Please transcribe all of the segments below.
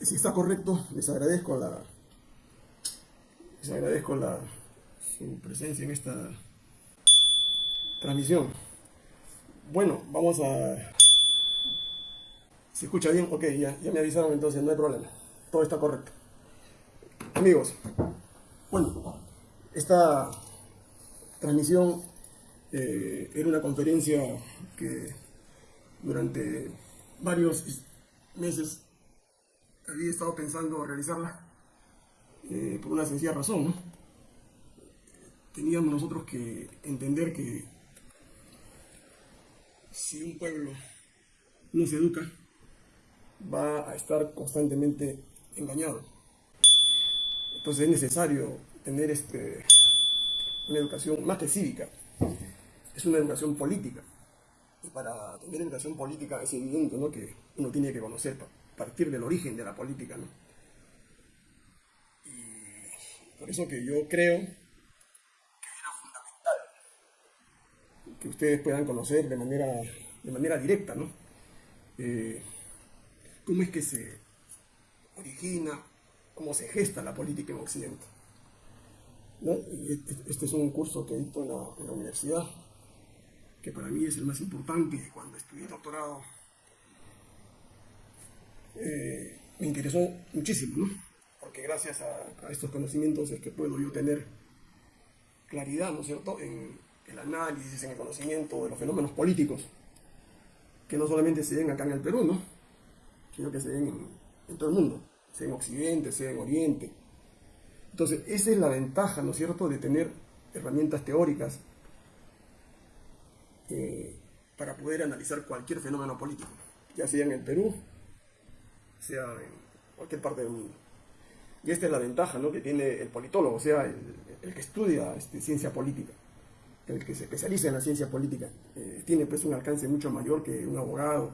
si está correcto, les agradezco la, les agradezco la, su presencia en esta transmisión. Bueno, vamos a... ¿Se escucha bien? Ok, ya, ya me avisaron entonces, no hay problema. Todo está correcto. Amigos, bueno, esta transmisión eh, era una conferencia que durante varios meses había estado pensando realizarla eh, por una sencilla razón. Teníamos nosotros que entender que si un pueblo no se educa, va a estar constantemente engañado. Entonces es necesario tener este, una educación más que cívica, es una educación política. Y para tener educación política es evidente ¿no? que uno tiene que conocer, partir del origen de la política. ¿no? Y por eso que yo creo que era fundamental que ustedes puedan conocer de manera, de manera directa ¿no? Eh, cómo es que se origina, cómo se gesta la política en Occidente. ¿no? Este es un curso que he visto en la, universidad, que para mí es el más importante. Cuando estudié doctorado, eh, me interesó muchísimo, porque gracias a, estos conocimientos es que puedo yo tener claridad, ¿no es cierto?, en el análisis, en el conocimiento de los fenómenos políticos, que no solamente se ven acá en el Perú, ¿no? sino que se ven en, en todo el mundo, sea en Occidente, sea en Oriente, entonces, esa es la ventaja, ¿no es cierto?, de tener herramientas teóricas eh, para poder analizar cualquier fenómeno político, ya sea en el Perú, sea en cualquier parte del mundo. Y esta es la ventaja ¿no? que tiene el politólogo, o sea, el, que estudia este, ciencia política, el que se especializa en la ciencia política. Eh, tiene pues un alcance mucho mayor que un abogado,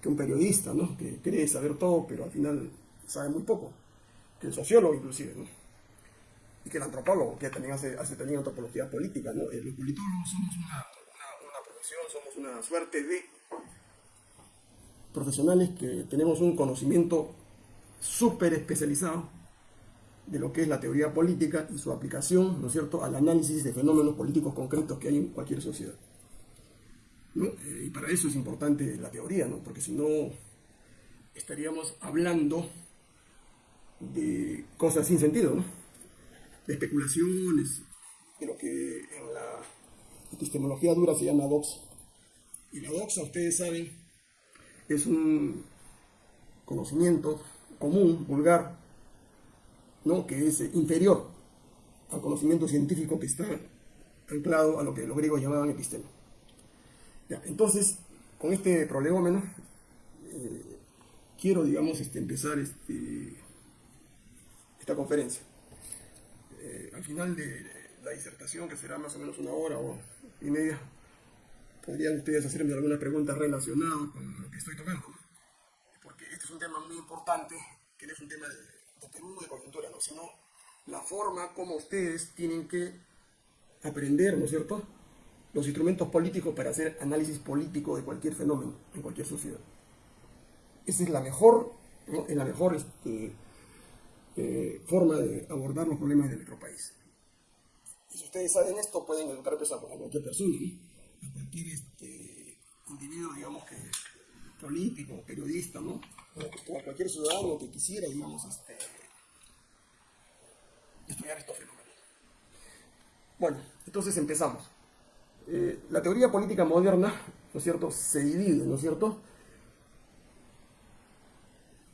que un periodista, ¿no? que cree saber todo, pero al final sabe muy poco, que el sociólogo inclusive. ¿no? y que el antropólogo, que también hace, hace también antropología política, ¿no? Los politólogos somos una, una, profesión, somos una suerte de profesionales que tenemos un conocimiento súper especializado de lo que es la teoría política y su aplicación, ¿no es cierto?, al análisis de fenómenos políticos concretos que hay en cualquier sociedad. Eh, y para eso es importante la teoría, ¿no? porque si no estaríamos hablando de cosas sin sentido, ¿no? de especulaciones, de lo que en la epistemología dura se llama doxa. Y la doxa, ustedes saben, es un conocimiento común, vulgar, ¿no? que es inferior al conocimiento científico que está anclado a lo que los griegos llamaban epistema. entonces, con este prolegómeno, eh, quiero, digamos, este, empezar este, esta conferencia. Eh, al final de la disertación, que será más o menos una hora o media, podrían ustedes hacerme alguna pregunta relacionada con lo que estoy tocando. Porque este es un tema muy importante, que no es un tema de, de de coyuntura, ¿no? sino la forma como ustedes tienen que aprender, ¿no es cierto?, los instrumentos políticos para hacer análisis político de cualquier fenómeno en cualquier sociedad. Esa es la mejor, ¿no? es la mejor este, eh, forma de abordar los problemas de nuestro país. Y si ustedes saben esto, pueden educar pues, a cualquier persona, a cualquier este, individuo, digamos que político, periodista, ¿no? o a cualquier ciudadano que quisiera, digamos, este, estudiar estos fenómenos. Bueno, entonces empezamos. Eh, la teoría política moderna, ¿no es cierto?, se divide, ¿no es cierto?,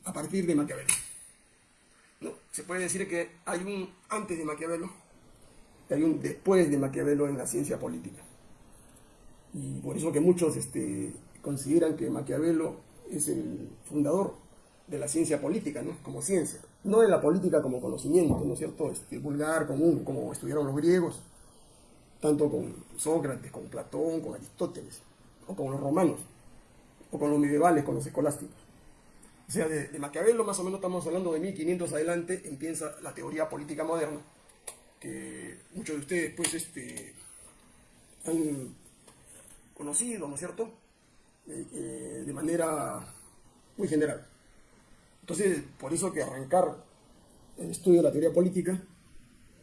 a partir de Maquiavelo se puede decir que hay un antes de Maquiavelo y hay un después de Maquiavelo en la ciencia política. Y por eso que muchos este, consideran que Maquiavelo es el fundador de la ciencia política, ¿no? Como ciencia. No de la política como conocimiento, ¿no es cierto? Este, vulgar, común, como estudiaron los griegos, tanto con Sócrates, con Platón, con Aristóteles, o con los romanos, o con los medievales, con los escolásticos. O sea, de, Maquiavelo más o menos estamos hablando de 1500 adelante, empieza la teoría política moderna, que muchos de ustedes pues este, han conocido, ¿no es cierto?, eh, eh, de manera muy general. Entonces, por eso que arrancar el estudio de la teoría política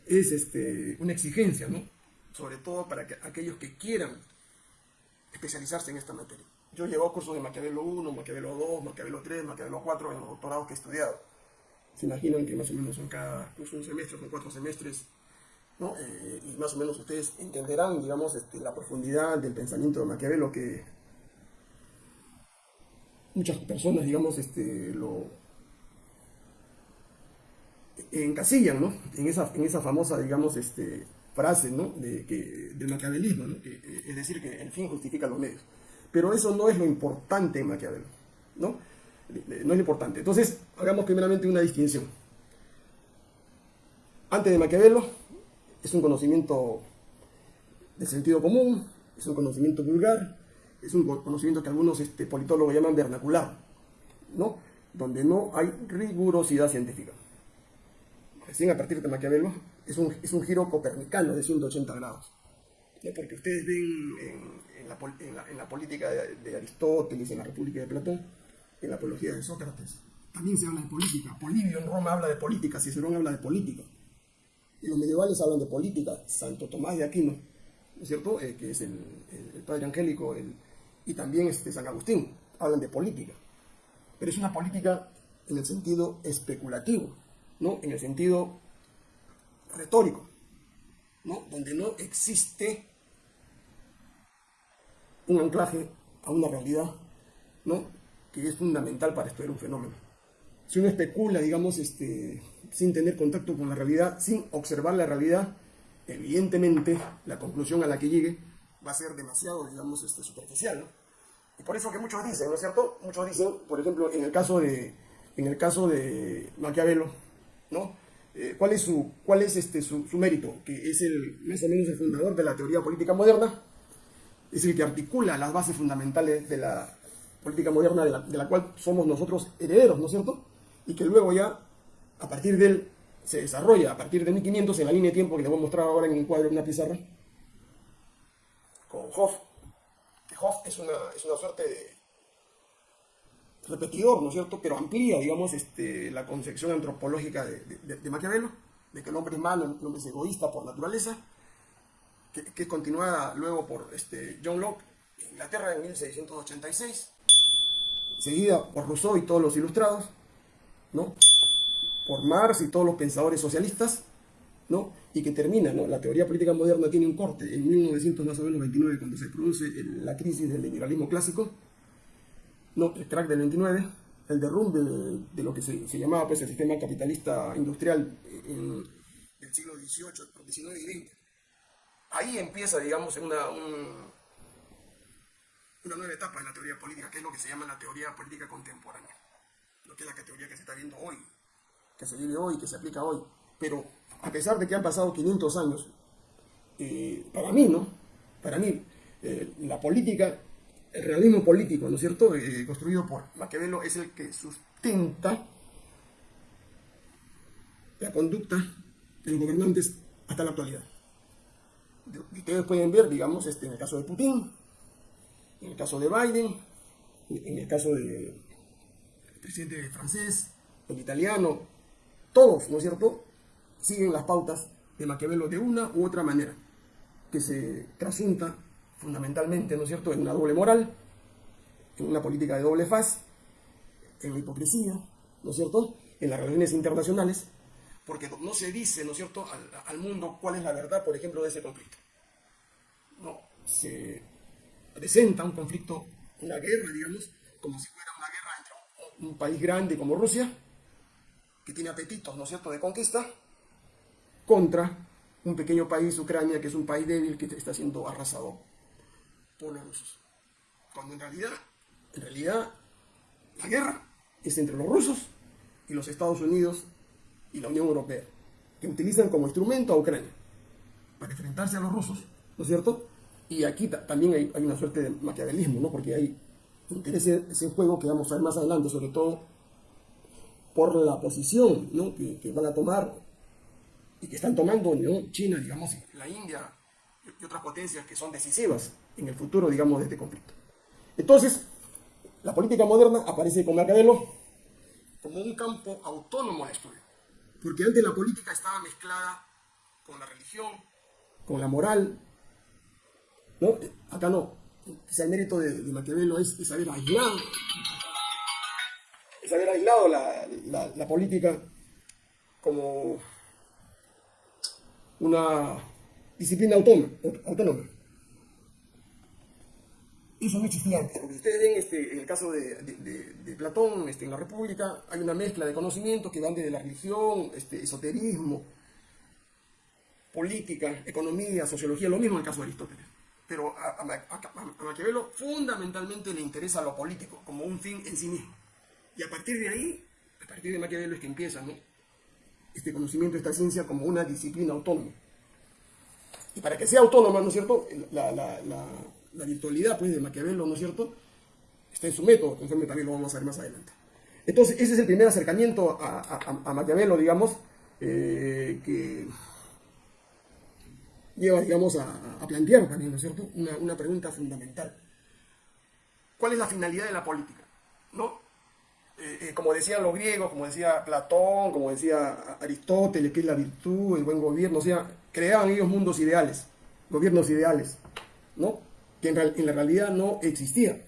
es este, una exigencia, ¿no? Sobre todo para que, aquellos que quieran especializarse en esta materia. Yo llevo cursos de Maquiavelo 1, Maquiavelo 2, Maquiavelo 3, Maquiavelo 4 en los doctorados que he estudiado. Se imaginan que más o menos son cada curso un semestre, son cuatro semestres, ¿no? Eh, y más o menos ustedes entenderán, digamos, este, la profundidad del pensamiento de Maquiavelo que muchas personas, digamos, este, lo encasillan, ¿no? En esa, en esa famosa, digamos, este, frase, ¿no? De, que, del maquiavelismo, ¿no? Que, es decir, que el fin justifica los medios. Pero eso no es lo importante en Maquiavelo, ¿no? No es lo importante. Entonces, hagamos primeramente una distinción. Antes de Maquiavelo, es un conocimiento de sentido común, es un conocimiento vulgar, es un conocimiento que algunos este, politólogos llaman vernacular, ¿no? Donde no hay rigurosidad científica. Recién a partir de Maquiavelo es un, es un giro copernicano de 180 grados porque ustedes ven en, la, política de, Aristóteles, en la República de Platón, en la apología de Sócrates, también se habla de política. Polibio en Roma habla de política, Cicerón habla de política. Los medievales hablan de política. Santo Tomás de Aquino, ¿no es cierto? Eh, que es el, padre angélico, y también este, San Agustín, hablan de política. Pero es una política en el sentido especulativo, ¿no? En el sentido retórico, ¿no? Donde no existe un anclaje a una realidad, ¿no? Que es fundamental para estudiar un fenómeno. Si uno especula, digamos, este, sin tener contacto con la realidad, sin observar la realidad, evidentemente la conclusión a la que llegue va a ser demasiado, digamos, este, superficial, ¿no? Y por eso que muchos dicen, ¿no es cierto? Muchos dicen, por ejemplo, en el caso de, en el caso de Maquiavelo, ¿no? Eh, ¿Cuál es, su, cuál es este, su, mérito? Que es el, más o menos el fundador de la teoría política moderna, es el que articula las bases fundamentales de la política moderna de la, cual somos nosotros herederos, ¿no es cierto? Y que luego ya, a partir de él, se desarrolla, a partir de 1500, en la línea de tiempo que les voy a mostrar ahora en un cuadro, en una pizarra, con Hoff. Que Hoff es una, es una suerte de repetidor, ¿no es cierto? Pero amplía, digamos, este, la concepción antropológica de, de, de Maquiavelo, de que el hombre es malo, el hombre es egoísta por naturaleza, que, es continuada luego por este, John Locke en Inglaterra en 1686, seguida por Rousseau y todos los ilustrados, ¿no? Por Marx y todos los pensadores socialistas, ¿no? y que termina, ¿no? la teoría política moderna tiene un corte en 1929 cuando se produce la crisis del liberalismo clásico, ¿no? el crack del 29, el derrumbe de, lo que se, llamaba pues, el sistema capitalista industrial en, del siglo XVIII, XIX y XX ahí empieza, digamos, una, una nueva etapa en la teoría política, que es lo que se llama la teoría política contemporánea, lo que es la teoría que se está viendo hoy, que se vive hoy, que se aplica hoy. Pero a pesar de que han pasado 500 años, eh, para mí, ¿no? Para mí, eh, la política, el realismo político, ¿no es cierto?, eh, construido por Maquiavelo, es el que sustenta la conducta de los gobernantes hasta la actualidad ustedes pueden ver, digamos, este, en el caso de Putin, en el caso de Biden, en el caso del presidente francés, el italiano, todos, ¿no es cierto?, siguen las pautas de Maquiavelo de una u otra manera, que se trasunta fundamentalmente, ¿no es cierto?, en una doble moral, en una política de doble faz, en la hipocresía, ¿no es cierto?, en las relaciones internacionales, porque no se dice, ¿no es cierto?, al, mundo cuál es la verdad, por ejemplo, de ese conflicto. No, se presenta un conflicto, una guerra, digamos, como si fuera una guerra entre un, país grande como Rusia, que tiene apetitos, ¿no es cierto?, de conquista, contra un pequeño país, Ucrania, que es un país débil que está siendo arrasado por los rusos. Cuando en realidad, en realidad, la guerra es entre los rusos y los Estados Unidos y la Unión Europea, que utilizan como instrumento a Ucrania para enfrentarse a los rusos, ¿no es cierto? Y aquí también hay, una suerte de maquiavelismo, ¿no? Porque hay intereses en juego que vamos a ver más adelante, sobre todo por la posición ¿no? que, van a tomar y que están tomando. China, digamos, la India y otras potencias que son decisivas en el futuro, digamos, de este conflicto. Entonces, la política moderna aparece con Maquiavelo como un campo autónomo de estudio. Porque antes la política estaba mezclada con la religión, con la moral. ¿no? Acá no. Quizá el mérito de, Maquiavelo es, haber aislado, es haber aislado la política como una disciplina autónoma. Eso no existía antes. Porque ustedes ven este, en el caso de, Platón, este, en la República, hay una mezcla de conocimientos que van desde la religión, este, esoterismo, política, economía, sociología, lo mismo en el caso de Aristóteles. Pero a, a Maquiavelo fundamentalmente le interesa lo político como un fin en sí mismo. Y a partir de ahí, a partir de Maquiavelo es que empieza ¿no? este conocimiento, esta ciencia como una disciplina autónoma. Y para que sea autónoma, ¿no es cierto? La, virtualidad pues, de Maquiavelo, ¿no es cierto? Está en su método, conforme también lo vamos a ver más adelante. Entonces, ese es el primer acercamiento a, a, Maquiavelo, digamos, eh, que lleva, digamos, a, plantear también, ¿no es cierto? Una, una pregunta fundamental. ¿Cuál es la finalidad de la política? ¿No? Eh, eh, como decían los griegos, como decía Platón, como decía Aristóteles, que es la virtud, el buen gobierno, o sea, creaban ellos mundos ideales, gobiernos ideales, ¿no? Que en, la realidad no existía,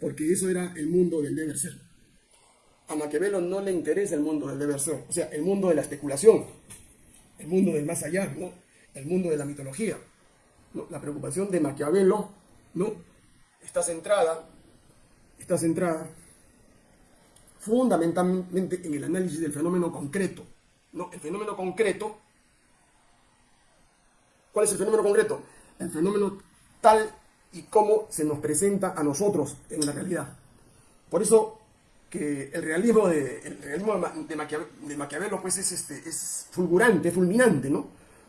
porque eso era el mundo del deber ser. A Maquiavelo no le interesa el mundo del deber ser, o sea, el mundo de la especulación, el mundo del más allá, ¿no? El mundo de la mitología. La preocupación de Maquiavelo, ¿no? Está centrada, está centrada fundamentalmente en el análisis del fenómeno concreto. ¿no? El fenómeno concreto, ¿cuál es el fenómeno concreto? El fenómeno tal y como se nos presenta a nosotros en la realidad. Por eso que el realismo de, Maquiavelo, pues es, este, es fulgurante, fulminante, ¿no?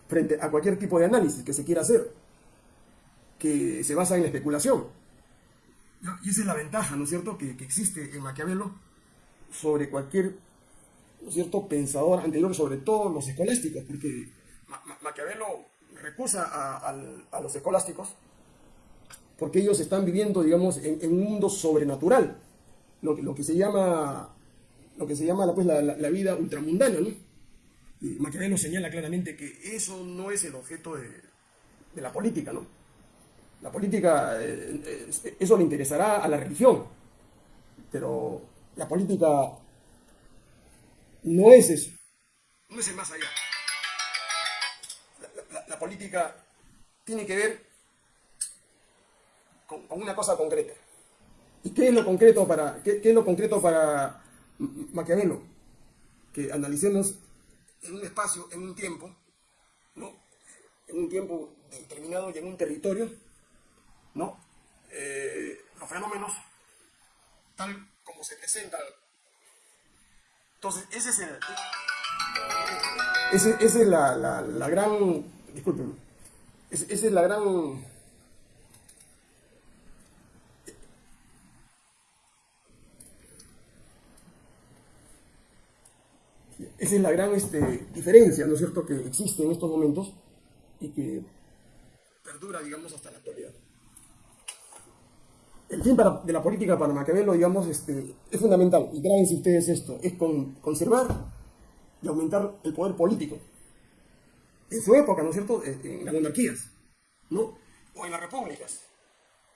Frente a cualquier tipo de análisis que se quiera hacer, que se basa en la especulación. Y esa es la ventaja, ¿no es cierto?, que, que existe en Maquiavelo sobre cualquier cierto pensador anterior, sobre todo los escolásticos, porque Maquiavelo recusa a, los escolásticos porque ellos están viviendo, digamos, en, un mundo sobrenatural, lo, que se llama, lo que se llama pues, la, vida ultramundana, ¿no? Maquiavelo señala claramente que eso no es el objeto de, de la política, ¿no? La política, eh, eh, eso le interesará a la religión, pero la política no es eso. No es el más allá. La, política tiene que ver con, una cosa concreta. ¿Y qué es lo concreto para, qué, es lo concreto para Maquiavelo? Que analicemos en un espacio, en un tiempo, ¿no? en un tiempo determinado y en un territorio, ¿no? Eh, los fenómenos tal se presentan. Entonces, ese es el... Ese, esa es la, la, la gran... Disculpen. Esa es la gran... Esa es la gran este, diferencia, ¿no es cierto?, que existe en estos momentos y que perdura, digamos, hasta la actualidad el fin de la política para Maquiavelo, digamos, este, es fundamental, y grábense ustedes esto, es con, conservar y aumentar el poder político. En su época, ¿no es cierto?, eh, en las monarquías, ¿no? O en las repúblicas.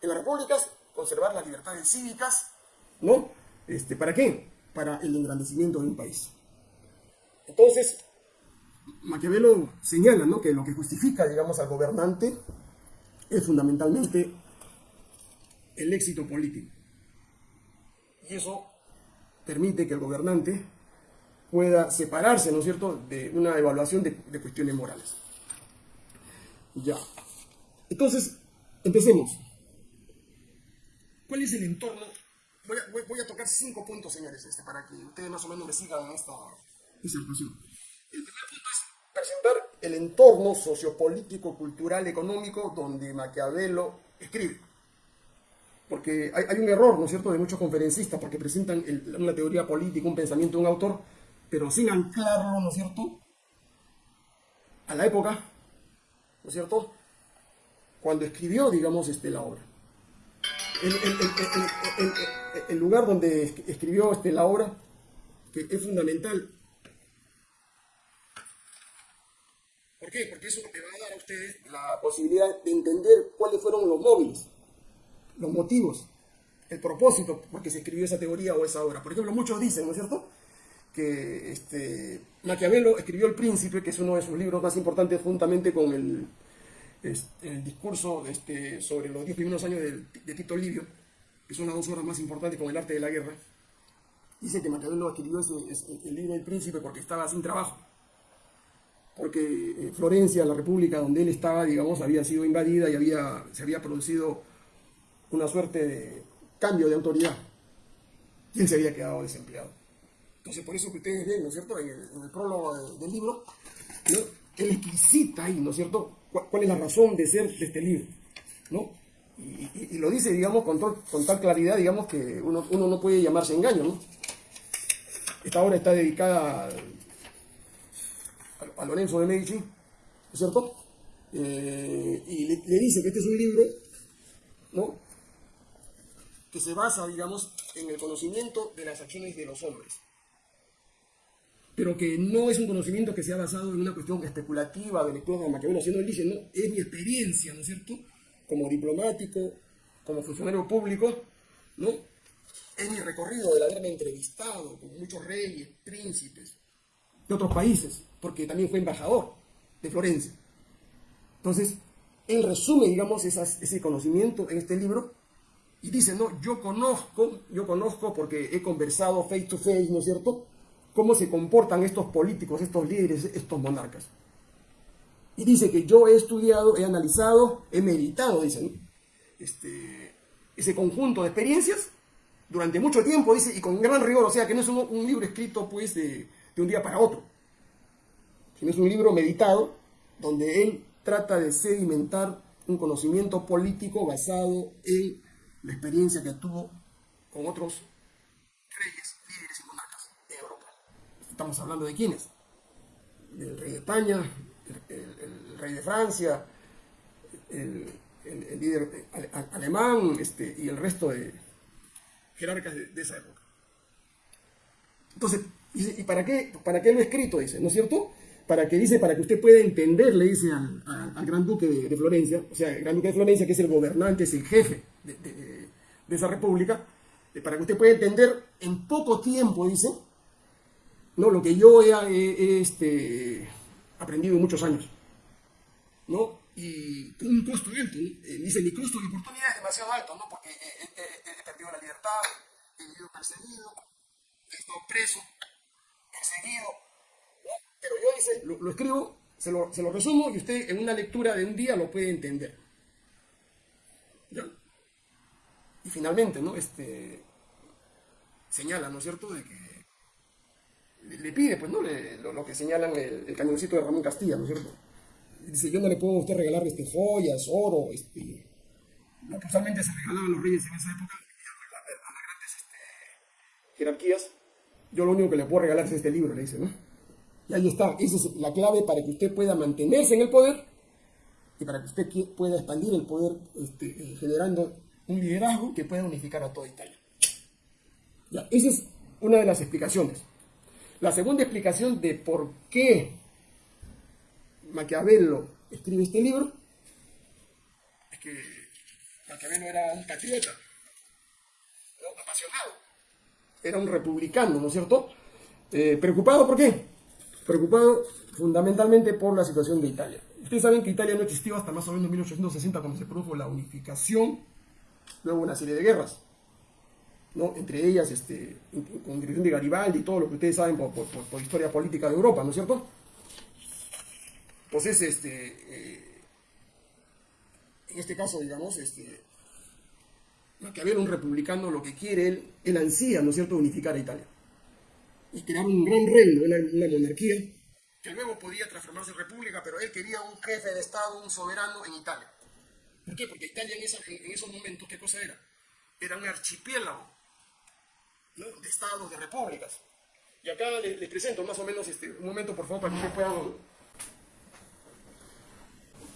En las repúblicas, conservar las libertades cívicas, ¿no? Este, ¿Para qué? Para el engrandecimiento de un país. Entonces, Maquiavelo señala, ¿no?, que lo que justifica, digamos, al gobernante es fundamentalmente el éxito político. Y eso permite que el gobernante pueda separarse, ¿no es cierto?, de una evaluación de, cuestiones morales. Ya. Entonces, empecemos. ¿Cuál es el entorno? Voy a, tocar cinco puntos, señores, este, para que ustedes más o menos me sigan en esta disertación. El primer punto es presentar el entorno sociopolítico, cultural, económico donde Maquiavelo escribe porque hay, un error, ¿no es cierto?, de muchos conferencistas, porque presentan una teoría política, un pensamiento de un autor, pero sin anclarlo, ¿no es cierto?, a la época, ¿no es cierto?, cuando escribió, digamos, este, la obra. El, lugar donde escribió este, la obra que es fundamental. ¿Por qué? Porque eso le va a dar a ustedes la posibilidad de entender cuáles fueron los móviles, los motivos, el propósito por qué se escribió esa teoría o esa obra. Por ejemplo, muchos dicen, ¿no es cierto?, que este, Maquiavelo escribió El Príncipe, que es uno de sus libros más importantes, juntamente con el, este, el discurso este, sobre los diez primeros años de, Tito Livio, que son las dos obras más importantes con el arte de la guerra. Dice que Maquiavelo escribió el libro El Príncipe porque estaba sin trabajo. Porque eh, Florencia, la república donde él estaba, digamos, había sido invadida y había, se había producido una suerte de cambio de autoridad. Y él se había quedado desempleado. Entonces, por eso que ustedes ven, ¿no es cierto?, en el, prólogo del libro, ¿no? él explicita ahí, ¿no es cierto?, cuál, es la razón de ser de este libro, ¿no? Y, lo dice, digamos, con, tal claridad, digamos, que uno, no puede llamarse engaño, ¿no? Esta obra está dedicada a, Lorenzo de Medici, ¿no es cierto? Eh, y le, dice que este es un libro, ¿no? Se basa, digamos, en el conocimiento de las acciones de los hombres pero que no es un conocimiento que sea basado en una cuestión especulativa de lectura de Maquiavelo, sino él dice, no, es mi experiencia, ¿no es cierto?, como diplomático, como funcionario público, ¿no? Es mi recorrido de haberme entrevistado con muchos reyes, príncipes de otros países, porque también fue embajador de Florencia. Entonces, él resume, digamos, ese conocimiento en este libro y dice, no, yo conozco, yo conozco porque he conversado face to face, ¿no es cierto?, cómo se comportan estos políticos, estos líderes, estos monarcas. Y dice que yo he estudiado, he analizado, he meditado, dice, este, ese conjunto de experiencias durante mucho tiempo, dice, y con gran rigor, o sea, que no es un, libro escrito pues de, de, un día para otro, sino es un libro meditado donde él trata de sedimentar un conocimiento político basado en la experiencia que tuvo con otros reyes Estamos hablando de quiénes? Del rey de España, el, rey de Francia, el, líder alemán este, y el resto de jerarcas de, esa época. Entonces, ¿y para qué, para qué lo he escrito? Dice, ¿no es cierto? Para que dice, para que usted pueda entender, le dice al, gran duque de, Florencia, o sea, el gran duque de Florencia, que es el gobernante, es el jefe de, de esa república, eh, para que usted pueda entender en poco tiempo, dice, ¿no? Lo que yo he, este, aprendido en muchos años, ¿no? Y con un costo alto, eh, dice, mi costo de oportunidad es demasiado alto, ¿no? Porque he, perdido la libertad, he vivido perseguido, he estado preso, perseguido, Pero yo, dice, lo, escribo, se lo, se lo, resumo y usted en una lectura de un día lo puede entender. Finalmente, ¿no? Este, señala, ¿no es cierto?, de que le pide, pues, ¿no? lo, que señalan el, cañoncito de Ramón Castilla, ¿no es cierto? Dice, yo no le puedo a usted regalar este, joyas, oro, este... No, pues, usualmente se regalaban a los reyes en esa época, a, las grandes este, jerarquías. Yo lo único que le puedo regalar es este libro, le dice, ¿no? Y ahí está, esa es la clave para que usted pueda mantenerse en el poder y para que usted pueda expandir el poder este, eh, generando un liderazgo que pueda unificar a toda Italia. Esa es una de las explicaciones. La segunda explicación de por qué Maquiavelo escribe este libro es que Maquiavelo era un patriota, apasionado, era un republicano, ¿no es cierto? Eh, ¿Preocupado por qué? Preocupado fundamentalmente por la situación de Italia. Ustedes saben que Italia no existió hasta más o menos 1860 cuando se produjo la unificación, luego una serie de guerras entre ellas este, con dirección de Garibaldi y todo lo que ustedes saben por, historia política de Europa, ¿no es cierto? Entonces, este, eh, en este caso, digamos, este, había un republicano lo que quiere, él, él ansía, ¿no es cierto?, unificar a Italia y crear un gran reino, una, monarquía, que luego podía transformarse en república, pero él quería un jefe de Estado, un soberano en Italia. ¿Por qué? Porque Italia en, en esos momentos, ¿qué cosa era? Era un archipiélago de estados, de repúblicas. Y acá les, presento más o menos este, un momento, por favor, para que ustedes puedan...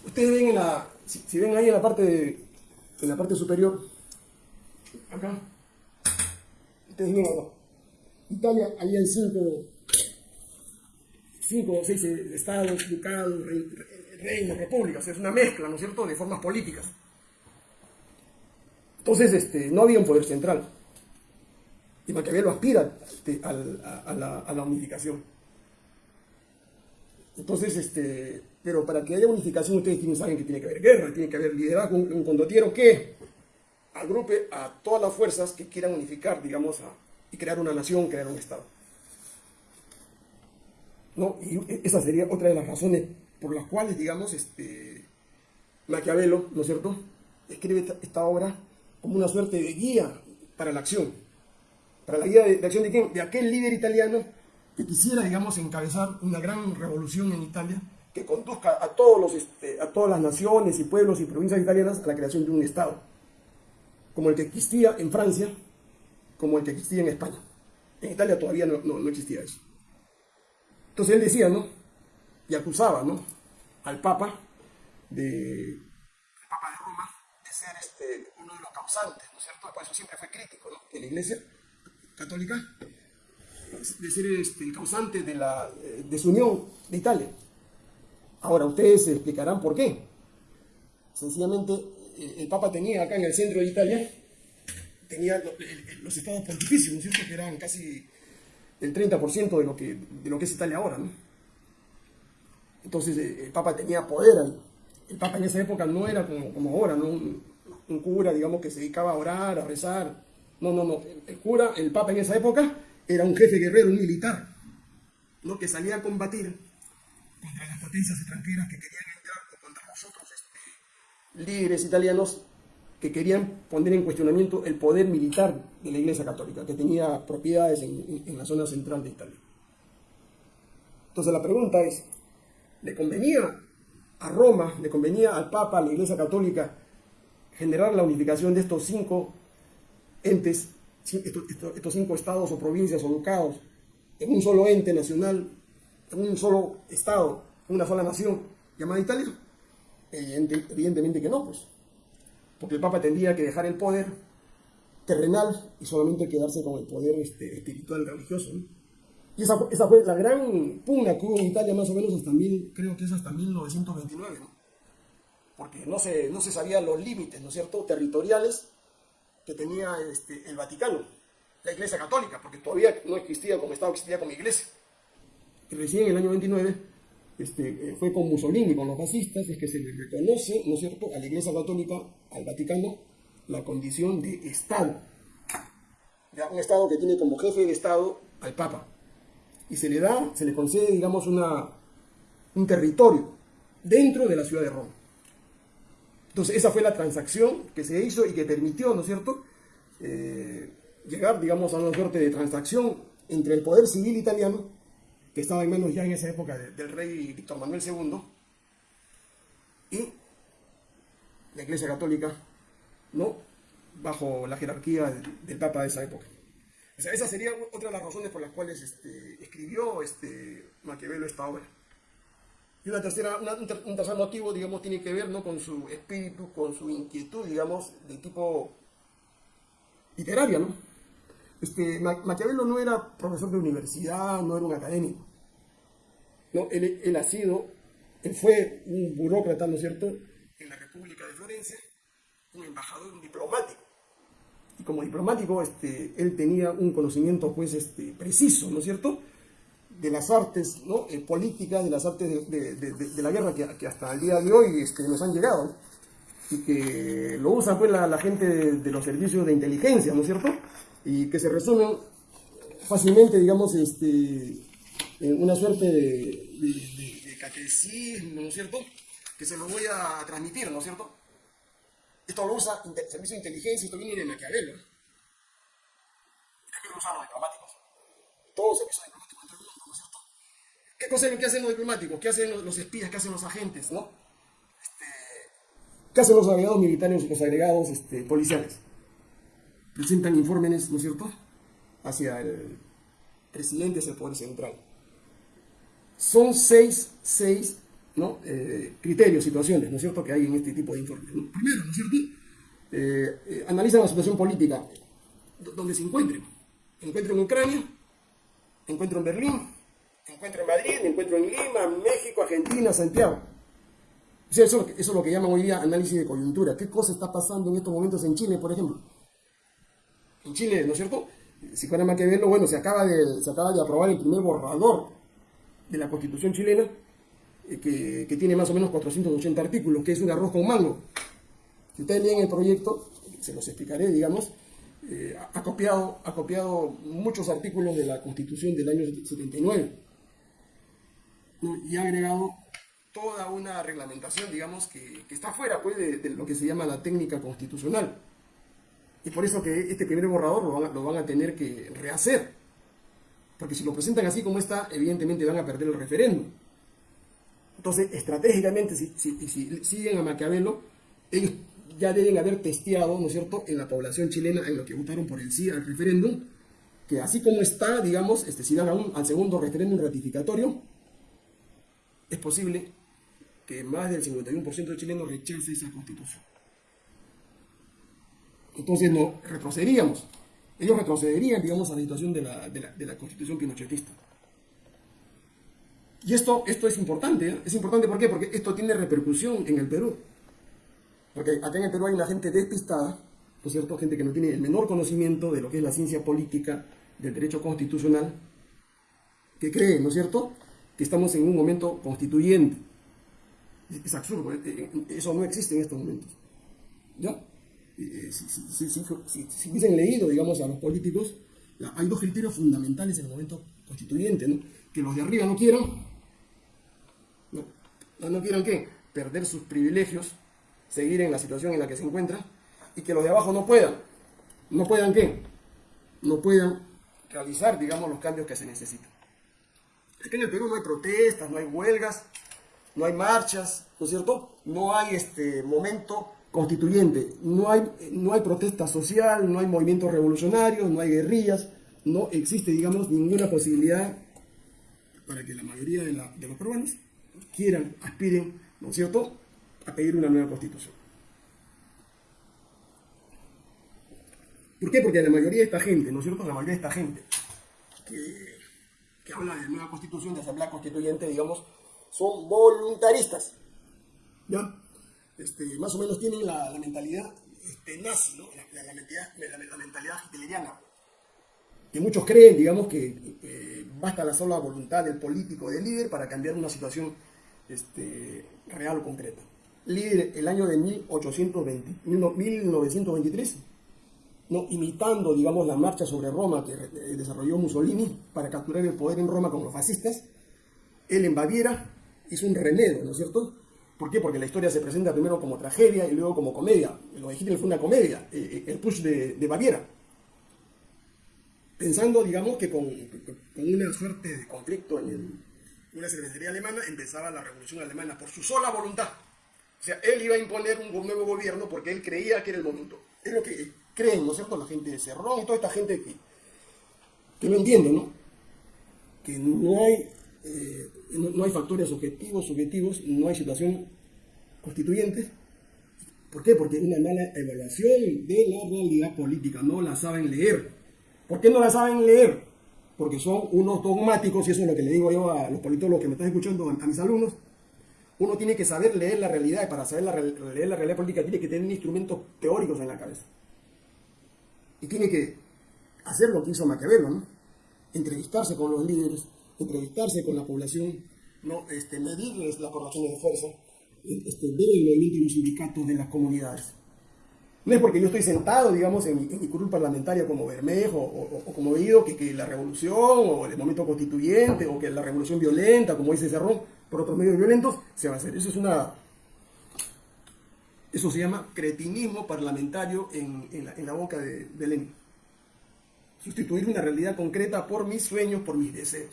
Ustedes ven en la, si, ven ahí en la parte, en la parte superior, acá, ustedes ven acá, Italia había cinco, cinco o seis estados, ducados, reinos, repúblicas, es una mezcla, ¿no es cierto?, de formas políticas. Entonces, este, no había un poder central. Y Maquiavelo aspira este, a, la, unificación. Entonces, este, pero para que haya unificación, ustedes saben que tiene que haber guerra, tiene que haber liderazgo, un, condotiero que agrupe a todas las fuerzas que quieran unificar, digamos, y crear una nación, crear un Estado. ¿No? Y esa sería otra de las razones por las cuales, digamos, este, Maquiavelo, ¿no es cierto?, escribe esta, obra como una suerte de guía para la acción. Para la guía de, acción de quién? De aquel líder italiano que quisiera, digamos, encabezar una gran revolución en Italia que conduzca a, todos los, este, a todas las naciones y pueblos y provincias italianas a la creación de un Estado, como el que existía en Francia, como el que existía en España. En Italia todavía no, no existía eso. Entonces él decía, ¿no? Y acusaba ¿no? al Papa de, Papa de Roma de ser este, uno de los causantes, ¿no es cierto? Por eso siempre fue crítico ¿no? en la Iglesia católica, de ser este, el causante de la desunión de Italia. Ahora ustedes se explicarán por qué. Sencillamente el Papa tenía acá en el centro de Italia, tenía los estados pontificios, ¿no es cierto? Que eran casi el 30% de lo, que, de lo que es Italia ahora. Entonces eh, el Papa tenía poder. El Papa en esa época no era como, como ahora, ¿no? Un, cura, digamos, que se dedicaba a orar, a rezar. No, no, no. El cura, el Papa en esa época, era un jefe guerrero, un militar, ¿no? que salía a combatir contra las potencias extranjeras que querían entrar, o contra nosotros, este, líderes italianos que querían poner en cuestionamiento el poder militar de la Iglesia Católica, que tenía propiedades en, en la zona central de Italia. Entonces la pregunta es, le convenía a Roma, le convenía al Papa, a la Iglesia Católica, generar la unificación de estos cinco entes, estos, cinco estados o provincias o ducados, en un solo ente nacional, en un solo estado, una sola nación llamada Italia? evidentemente que no, pues. Porque el Papa tendría que dejar el poder terrenal y solamente quedarse con el poder este, espiritual religioso. Y esa, esa, fue la gran pugna que hubo en Italia más o menos hasta mil, creo que es hasta 1929, ¿no? Porque no se, no se sabían los límites, ¿no es cierto?, territoriales que tenía este, el Vaticano, la Iglesia Católica, porque todavía no existía como Estado, existía como Iglesia. Y recién en el año 29 este, eh, fue con Mussolini, con los fascistas, es que se le reconoce, ¿no es cierto?, a la Iglesia Católica, al Vaticano, la condición de Estado. Ya, un Estado que tiene como jefe de Estado al Papa y se le da, se le concede, digamos, una, un territorio dentro de la ciudad de Roma. Entonces, esa fue la transacción que se hizo y que permitió, ¿no es cierto?, eh, llegar, digamos, a una suerte de transacción entre el poder civil italiano, que estaba en manos ya en esa época del rey Víctor Manuel II, y la Iglesia Católica, ¿no?, bajo la jerarquía del Papa de esa época esa sería otra de las razones por las cuales este, escribió este, Maquiavelo esta obra. Y una tercera, un tercer motivo, digamos, tiene que ver ¿no? con su espíritu, con su inquietud, digamos, de tipo literaria, ¿no? Este, Maquiavelo no era profesor de universidad, no era un académico. ¿no? Él, él ha sido, él fue un burócrata, ¿no es cierto?, en la República de Florencia, un embajador, un diplomático como diplomático, este, él tenía un conocimiento pues, este, preciso, ¿no es cierto?, de las artes ¿no? Eh, políticas, de las artes de, la guerra que, hasta el día de hoy este, nos han llegado y que lo usa pues, la, gente de, los servicios de inteligencia, ¿no es cierto?, y que se resumen fácilmente, digamos, este, en una suerte de, catecismo, ¿no es cierto?, que se lo voy a transmitir, ¿no es cierto?, esto lo usa el servicio de inteligencia, esto viene de Maquiavelo. También lo usan los diplomáticos. Todos servicios diplomáticos en el mundo, ¿no es cierto? ¿Qué, cosa, ¿Qué hacen los diplomáticos? ¿Qué hacen los espías? ¿Qué hacen los agentes? ¿no? Este, ¿Qué hacen los agregados militares y los agregados este, policiales? Presentan informes, ¿no es cierto?, hacia el presidente, hacia el poder central. Son seis, seis ¿no? Eh, criterios, situaciones, ¿no es cierto?, que hay en este tipo de informes. Primero, ¿no es cierto?, eh, eh, analizan la situación política donde se encuentren. Se encuentren en Ucrania, encuentro en Berlín, encuentro en Madrid, encuentro en Lima, México, Argentina, Santiago. eso, es lo que llaman hoy día análisis de coyuntura. ¿Qué cosa está pasando en estos momentos en Chile, por ejemplo? En Chile, ¿no es cierto? Si fuera más que verlo, bueno, se acaba, de, se acaba de aprobar el primer borrador de la Constitución chilena, que, tiene más o menos 480 artículos, que es un arroz con mango. Si ustedes leen el proyecto, se los explicaré, digamos, eh, ha, copiado, ha copiado muchos artículos de la Constitución del año 79 y ha agregado toda una reglamentación, digamos, que, está fuera pues, de, lo que se llama la técnica constitucional. Y por eso que este primer borrador lo van, lo van a tener que rehacer. Porque si lo presentan así como está, evidentemente van a perder el referéndum. Entonces, estratégicamente, si, si, si siguen a Maquiavelo, ellos ya deben haber testeado, ¿no es cierto?, en la población chilena, en lo que votaron por el sí al referéndum, que así como está, digamos, este, si dan a al segundo referéndum ratificatorio, es posible que más del 51% de chilenos rechace esa constitución. Entonces no retrocederíamos. Ellos retrocederían, digamos, a la situación de la, de la, de la constitución pinochetista. Y esto, esto es importante, ¿eh? es importante ¿por qué? Porque esto tiene repercusión en el Perú. Porque acá en el Perú hay una gente despistada, ¿no es cierto? Gente que no tiene el menor conocimiento de lo que es la ciencia política, del derecho constitucional, que cree, ¿no es cierto?, que estamos en un momento constituyente. Es absurdo, eh, eh, eso no existe en estos momentos. ¿Ya? Eh, si, si, si, si, hubiesen leído, digamos, a los políticos, hay dos criterios fundamentales en el momento constituyente, ¿no? Que los de arriba no quieran, no, no quieran qué, perder sus privilegios, seguir en la situación en la que se encuentran, y que los de abajo no puedan. ¿No puedan qué? No puedan realizar, digamos, los cambios que se necesitan. Aquí en el Perú no hay protestas, no hay huelgas, no hay marchas, ¿no es cierto? No hay este momento constituyente, no hay, no hay protesta social, no hay movimientos revolucionarios, no hay guerrillas, no existe, digamos, ninguna posibilidad para que la mayoría de, la, de los peruanos quieran, aspiren, ¿no es cierto?, a pedir una nueva constitución. ¿Por qué? Porque la mayoría de esta gente, ¿no es cierto?, la mayoría de esta gente que habla de nueva constitución, de asamblea constituyente, digamos, son voluntaristas. ¿Ya? Este, más o menos tienen la, mentalidad este, nazi, ¿no? la, la, mentalidad, la, mentalidad hitleriana. Que muchos creen, digamos, que eh, basta la sola voluntad del político, del líder, para cambiar una situación este, real o concreta. Líder, el año de 1820, 1923 ¿no? imitando, digamos, la marcha sobre Roma que eh, desarrolló Mussolini para capturar el poder en Roma con los fascistas, él en Baviera hizo un remedio, ¿no es cierto? ¿Por qué? Porque la historia se presenta primero como tragedia y luego como comedia. Lo de Hitler fue una comedia, eh, eh, el push de, Baviera. Pensando, digamos, que con, con una suerte de conflicto en, una cervecería alemana empezaba la revolución alemana por su sola voluntad. O sea, él iba a imponer un nuevo gobierno porque él creía que era el momento. Es lo que creen, ¿no es cierto? La gente de Cerrón y toda esta gente que, que no entiende, ¿no? Que no hay, eh, no, hay factores objetivos, subjetivos, no hay situación constituyente. ¿Por qué? Porque hay una mala evaluación de la realidad política, no la saben leer. ¿Por qué no la saben leer? Porque son unos dogmáticos, y eso es lo que le digo yo a los politólogos que me están escuchando, a mis alumnos. Uno tiene que saber leer la realidad y para saber la, leer la realidad política tiene que tener instrumentos teóricos en la cabeza y tiene que hacer lo que hizo Maquiavelo, ¿no? Entrevistarse con los líderes, entrevistarse con la población, ¿no? Este, medirles las correlaciones de fuerza, este, ver el movimiento de los sindicatos de las comunidades. No es porque yo estoy sentado, digamos, en mi, curul parlamentaria como Bermejo o, como Guido, que, la revolución o el momento constituyente o que la revolución violenta, como dice Cerrón, por otros medios violentos, se va a hacer. Eso es una eso se llama cretinismo parlamentario en, en, la, boca de, de, Lenin. Sustituir una realidad concreta por mis sueños, por mis deseos.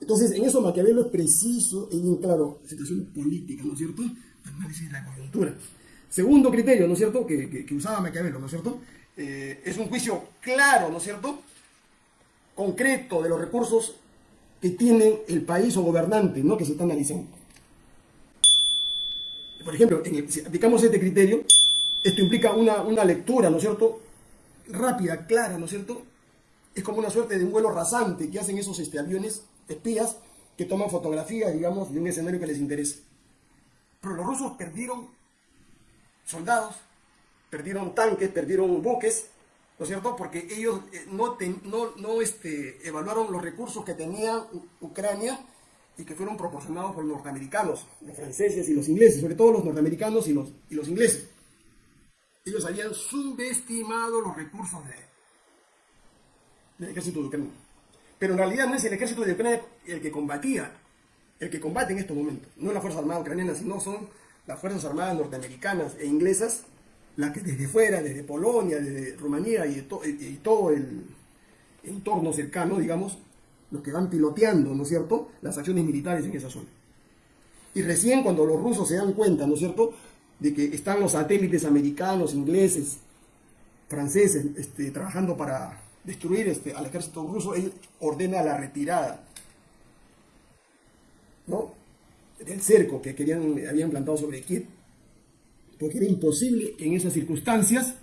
Entonces, en eso Maquiavelo es preciso y bien claro, situación política, ¿no es cierto? Análisis de la coyuntura. Segundo criterio, ¿no es cierto?, que, que, usaba Maquiavelo, ¿no es cierto? Eh, es un juicio claro, ¿no es cierto?, concreto de los recursos que tiene el país o gobernante, ¿no?, que se está analizando por ejemplo, si aplicamos este criterio, esto implica una, una lectura, ¿no es cierto?, rápida, clara, ¿no es cierto?, es como una suerte de un vuelo rasante que hacen esos este, aviones espías que toman fotografías, digamos, de un escenario que les interesa. Pero los rusos perdieron soldados, perdieron tanques, perdieron buques, ¿no es cierto? Porque ellos eh, no, no, no este, evaluaron los recursos que tenía Ucrania y que fueron proporcionados por los norteamericanos, los franceses y los ingleses, sobre todo los norteamericanos y los, y los ingleses. Ellos habían subestimado los recursos de, del ejército de Ucrania. Pero en realidad no es el ejército de Ucrania el que combatía, el que combate en estos momentos. No las Fuerzas Armadas ucranianas, sino son las Fuerzas Armadas norteamericanas e inglesas las que desde fuera, desde Polonia, desde Rumanía y, todo el entorno cercano, digamos, los que van piloteando, ¿no es cierto?, las acciones militares en esa zona. Y recién cuando los rusos se dan cuenta, ¿no es cierto?, de que están los satélites americanos, ingleses, franceses, este, trabajando para destruir este, al ejército ruso, él ordena la retirada, ¿no?, del cerco que querían, habían plantado sobre Kiev, porque era imposible en esas circunstancias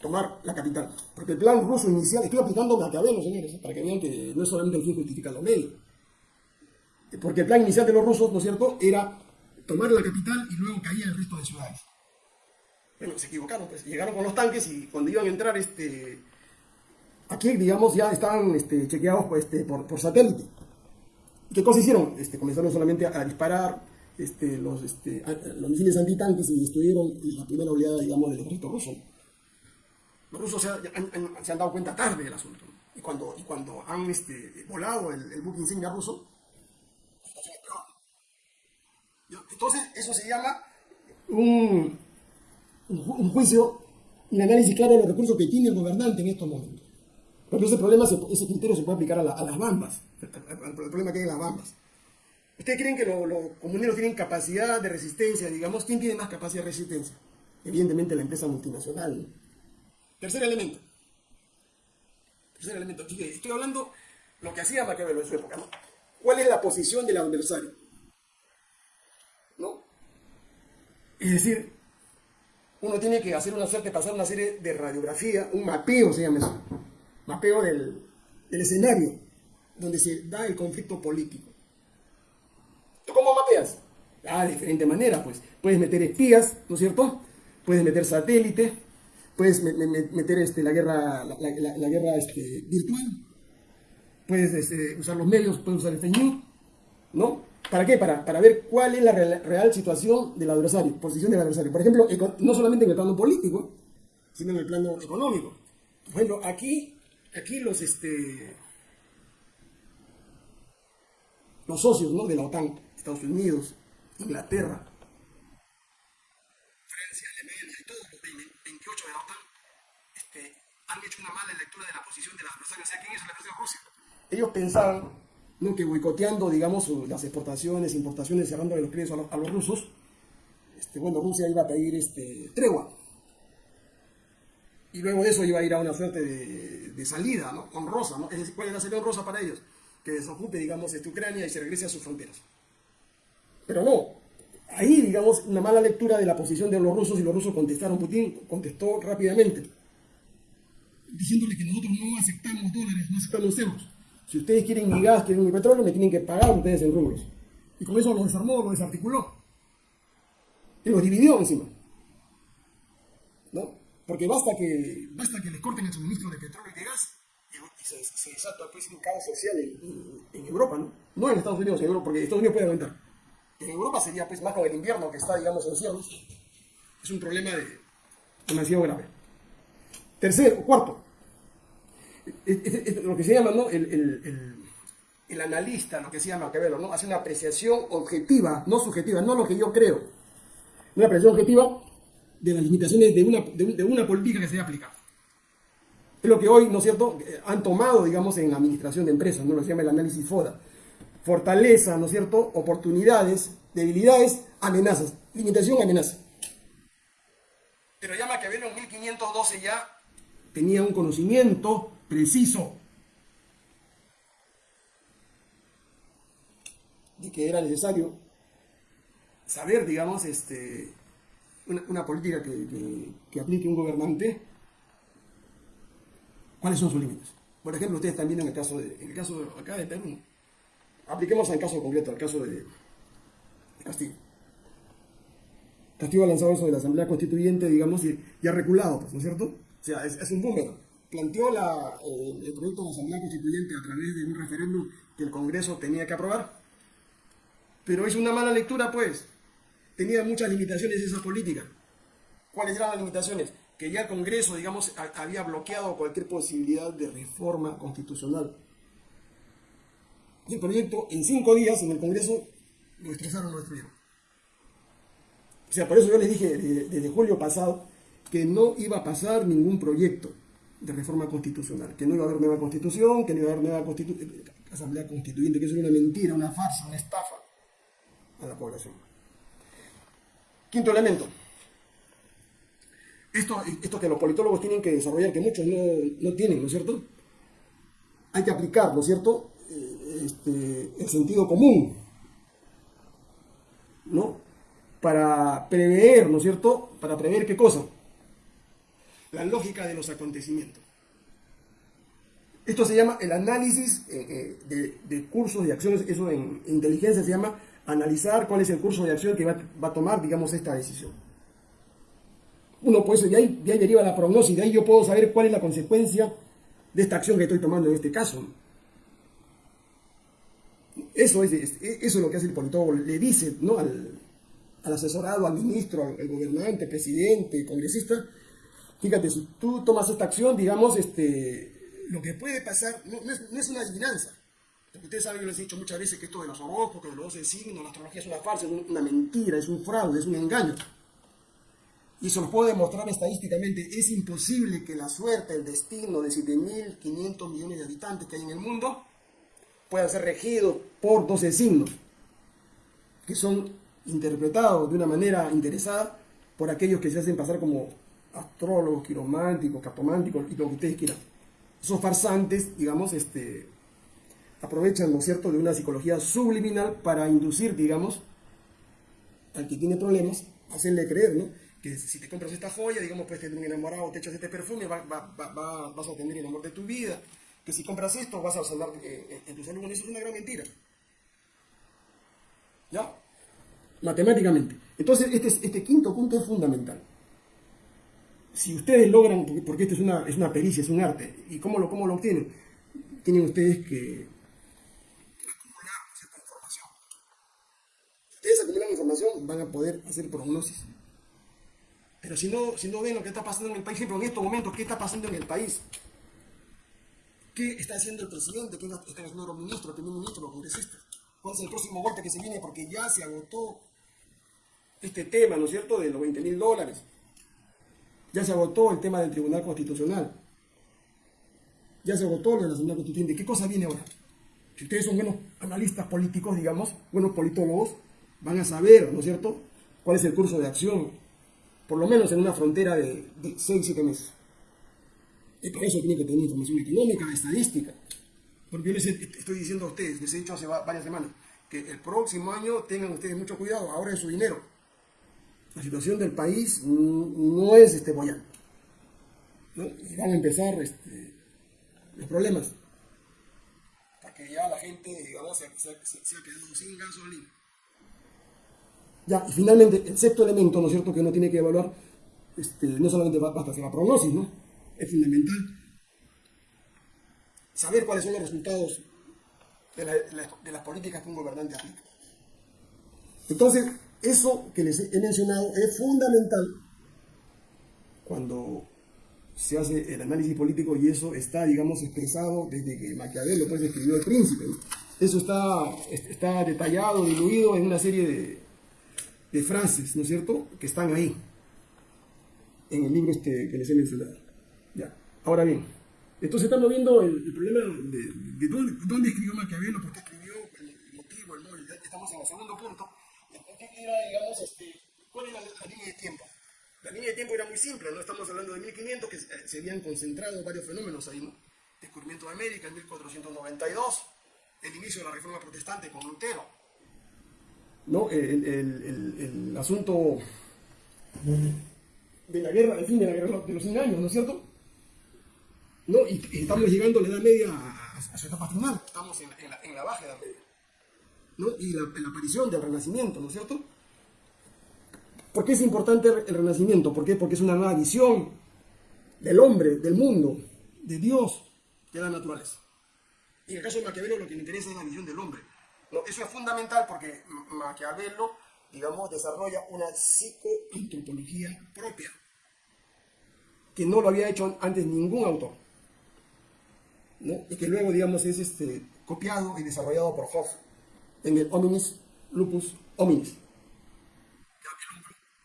tomar la capital. Porque el plan ruso inicial, estoy aplicando Maquiavelo, señores, para que vean que no es solamente el fin justifica los medios. Porque el plan inicial de los rusos, ¿no es cierto?, era tomar la capital y luego caía el resto de ciudades. Bueno, se equivocaron, pues llegaron con los tanques y cuando iban a entrar, este, aquí, digamos, ya estaban este, chequeados pues, este, por, por satélite. ¿Qué cosa hicieron? Este, comenzaron solamente a, disparar los, misiles antitanques y destruyeron la primera oleada, digamos, del ejército ruso. Los rusos se han, dado cuenta tarde del asunto. Y cuando, han volado el, buque insignia ruso, Entonces, eso se llama un, juicio, un análisis claro de los recursos que tiene el gobernante en estos momentos. Pero ese problema, ese criterio se puede aplicar a, las bambas, al, problema que hay en las bambas. ¿Ustedes creen que los comuneros tienen capacidad de resistencia? Digamos, ¿quién tiene más capacidad de resistencia? Evidentemente la empresa multinacional. Tercer elemento. Tercer elemento. Estoy hablando lo que hacía Maquiavelo en su época. ¿Cuál es la posición del adversario? ¿No? Es decir, uno tiene que hacer una suerte, pasar una serie de radiografía, un mapeo se llama eso, mapeo del, del escenario donde se da el conflicto político. ¿Tú cómo mapeas? Ah, de diferente manera, pues. Puedes meter espías, ¿no es cierto? Puedes meter satélites, puedes meter este, la guerra, la, guerra este, virtual, puedes este, usar los medios, puedes usar el fake ¿no? ¿Para qué? Para, para ver cuál es la real, situación del adversario, posición del adversario. Por ejemplo, no solamente en el plano político, sino en el plano económico. Por ejemplo, aquí, aquí los, este, los socios ¿no? de la OTAN, Estados Unidos, Inglaterra, han hecho una mala lectura de la posición de la adversario. O sea, ¿quién es la adversario Rusia? Ellos pensaban ¿no? que boicoteando, digamos, las exportaciones, importaciones, cerrando los créditos a los, rusos, este, bueno, Rusia iba a pedir este, tregua. Y luego de eso iba a ir a una suerte de, salida, ¿no? Honrosa, ¿no? ¿cuál es la salida honrosa para ellos? Que desocupe, digamos, este, Ucrania y se regrese a sus fronteras. Pero no, ahí, digamos, una mala lectura de la posición de los rusos y los rusos contestaron, Putin contestó rápidamente diciéndole que nosotros no aceptamos dólares, no aceptamos euros. Si ustedes quieren mi gas, quieren mi petróleo, me tienen que pagar ustedes en rublos. Y con eso lo desarmó, lo desarticuló. Y los dividió encima. Porque basta que, basta que les corten el suministro de petróleo y de gas y, se, se, desata pues, un caos social en, Europa, ¿no? No en Estados Unidos, en Europa, porque Estados Unidos puede aumentar. En Europa sería pues más con el invierno que está, digamos, en cielos. Es un problema de, demasiado grave. Tercero, cuarto, lo que se llama ¿no? el, analista, lo que se llama Maquiavelo, ¿no? hace una apreciación objetiva, no subjetiva, no lo que yo creo, una apreciación objetiva de las limitaciones de una, de, una política que se aplica. Es lo que hoy, ¿no es cierto?, han tomado, digamos, en administración de empresas, ¿no? Lo que se llama el análisis FODA. Fortaleza, ¿no es cierto?, oportunidades, debilidades, amenazas. Limitación, amenaza. Pero ya Maquiavelo en 1512 ya tenía un conocimiento preciso de que era necesario saber, digamos, este, una, política que, que aplique un gobernante ¿Cuáles son sus límites? Por ejemplo, ustedes viendo en el caso de, en el caso acá de Perú. Apliquemos al caso concreto, al caso de, de Castillo. Castillo ha lanzado eso de la Asamblea Constituyente, digamos, y, y ha reculado, pues, ¿no es cierto? O sea, es, un número. Planteó la, eh, el proyecto de la Asamblea Constituyente a través de un referéndum que el Congreso tenía que aprobar. Pero es una mala lectura, pues. Tenía muchas limitaciones esa política. ¿Cuáles eran las limitaciones? Que ya el Congreso, digamos, había bloqueado cualquier posibilidad de reforma constitucional. Y el proyecto, en cinco días, en el Congreso, lo estresaron, lo destruyeron. O sea, por eso yo les dije desde, julio pasado que no iba a pasar ningún proyecto de reforma constitucional, que no iba a haber nueva constitución, que no iba a haber nueva constitu- asamblea constituyente, que eso era una mentira, una farsa, una estafa a la población. Quinto elemento. Esto, esto que los politólogos tienen que desarrollar, que muchos no, no tienen, ¿no es cierto? Hay que aplicar, ¿no es cierto? Eh, este, el sentido común, ¿no? Para prever, ¿no es cierto? Para prever qué cosa? La lógica de los acontecimientos. Esto se llama el análisis eh, eh, de, de cursos de acciones, eso en inteligencia se llama analizar cuál es el curso de acción que va, a tomar, digamos, esta decisión. Uno, pues, de ahí, de ahí deriva la prognosis, de ahí yo puedo saber cuál es la consecuencia de esta acción que estoy tomando en este caso. Eso es, es- eso es lo que hace el politólogo, le dice ¿no? al, al asesorado, al ministro, al, al gobernante, presidente, congresista, fíjate, si tú tomas esta acción, digamos, este, lo que puede pasar no, no es una adivinanza. Ustedes saben, yo les he dicho muchas veces que esto de los horóscopos, de los 12 signos, la astrología es una farsa, es un- una mentira, es un fraude, es un engaño. Y eso lo puedo demostrar estadísticamente. Es imposible que la suerte, el destino de 7.500 millones de habitantes que hay en el mundo pueda ser regido por 12 signos, que son interpretados de una manera interesada por aquellos que se hacen pasar como astrólogos, quirománticos, cartománticos y lo que ustedes quieran. Esos farsantes, digamos, este, aprovechan, ¿no es cierto?, de una psicología subliminal para inducir, digamos, al que tiene problemas, hacerle creer, ¿no? Que si te compras esta joya, digamos, puedes tener un enamorado, te echas este perfume, va- va- va- va- vas a tener el amor de tu vida. Que si compras esto, vas a sanar eh, en tu salud. Eso es una gran mentira. ¿Ya? Matemáticamente. Entonces, este, es- este quinto punto es fundamental. Si ustedes logran, porque esto es una, es una pericia, es un arte, ¿y cómo lo, cómo lo obtienen? Tienen ustedes que acumular cierta información. Si ustedes acumulan información, van a poder hacer prognosis. Pero si no, si no ven lo que está pasando en el país, ejemplo, en estos momentos, ¿qué está pasando en el país? ¿Qué está haciendo el presidente? ¿Qué están haciendo los ministros, el primer ministro, los congresistas? ¿Cuál es el próximo golpe que se viene? Porque ya se agotó este tema, ¿no es cierto?, de los 20 mil dólares. Ya se agotó el tema del Tribunal Constitucional. Ya se agotó lo de la Asamblea Constituyente. ¿Qué cosa viene ahora? Si ustedes son buenos analistas políticos, digamos, buenos politólogos, van a saber, ¿no es cierto?, cuál es el curso de acción, por lo menos en una frontera de, 6, 7 meses. Y por eso tienen que tener información económica, estadística. Porque yo les estoy diciendo a ustedes, les he dicho hace va- varias semanas, que el próximo año tengan ustedes mucho cuidado, ahora es su dinero. La situación del país no es este boyal. ¿no? Y van a empezar este, los problemas. Porque ya la gente, se ha quedado sin gasolina. Ya, y finalmente, el sexto elemento, ¿no es cierto?, que uno tiene que evaluar, este, no solamente ba- basta hacer la prognosis, ¿no? Es fundamental saber cuáles son los resultados de, la- de la- de las políticas que un gobernante aplica. Entonces, eso que les he mencionado es fundamental cuando se hace el análisis político y eso está, digamos, expresado desde que Maquiavelo pues, escribió El Príncipe. Eso está, está detallado, diluido en una serie de, de frases, ¿no es cierto?, que están ahí, en el libro este que les he mencionado. Ya. Ahora bien, entonces estamos viendo el, problema de, de dónde, dónde escribió Maquiavelo, por qué escribió, el motivo, el móvil. Ya estamos en el segundo punto. ¿Qué era, este, cuál era la, línea de tiempo? La línea de tiempo era muy simple, ¿no? Estamos hablando de 1500, que se se habían concentrado varios fenómenos ahí, ¿no? Descubrimiento de América en 1492, el inicio de la reforma protestante con Lutero, ¿no? El, el- el- el asunto de la guerra, el fin de la guerra de los 100 años, ¿no es cierto? ¿no? Y, estamos llegando a la Edad Media a, su etapa final, estamos en, la, baja Edad Media. ¿no? Y la, la, aparición del Renacimiento, ¿no es cierto? ¿Por qué es importante el Renacimiento? ¿Por qué? Porque es una nueva visión del hombre, del mundo, de Dios, de la naturaleza. Y en el caso de Maquiavelo lo que le interesa es la visión del hombre. No, eso es fundamental porque Maquiavelo, digamos, desarrolla una psicoantropología propia, que no lo había hecho antes ningún autor. ¿no? Y que luego, digamos, es este, copiado y desarrollado por Hoff en el Hominis Lupus Hominis.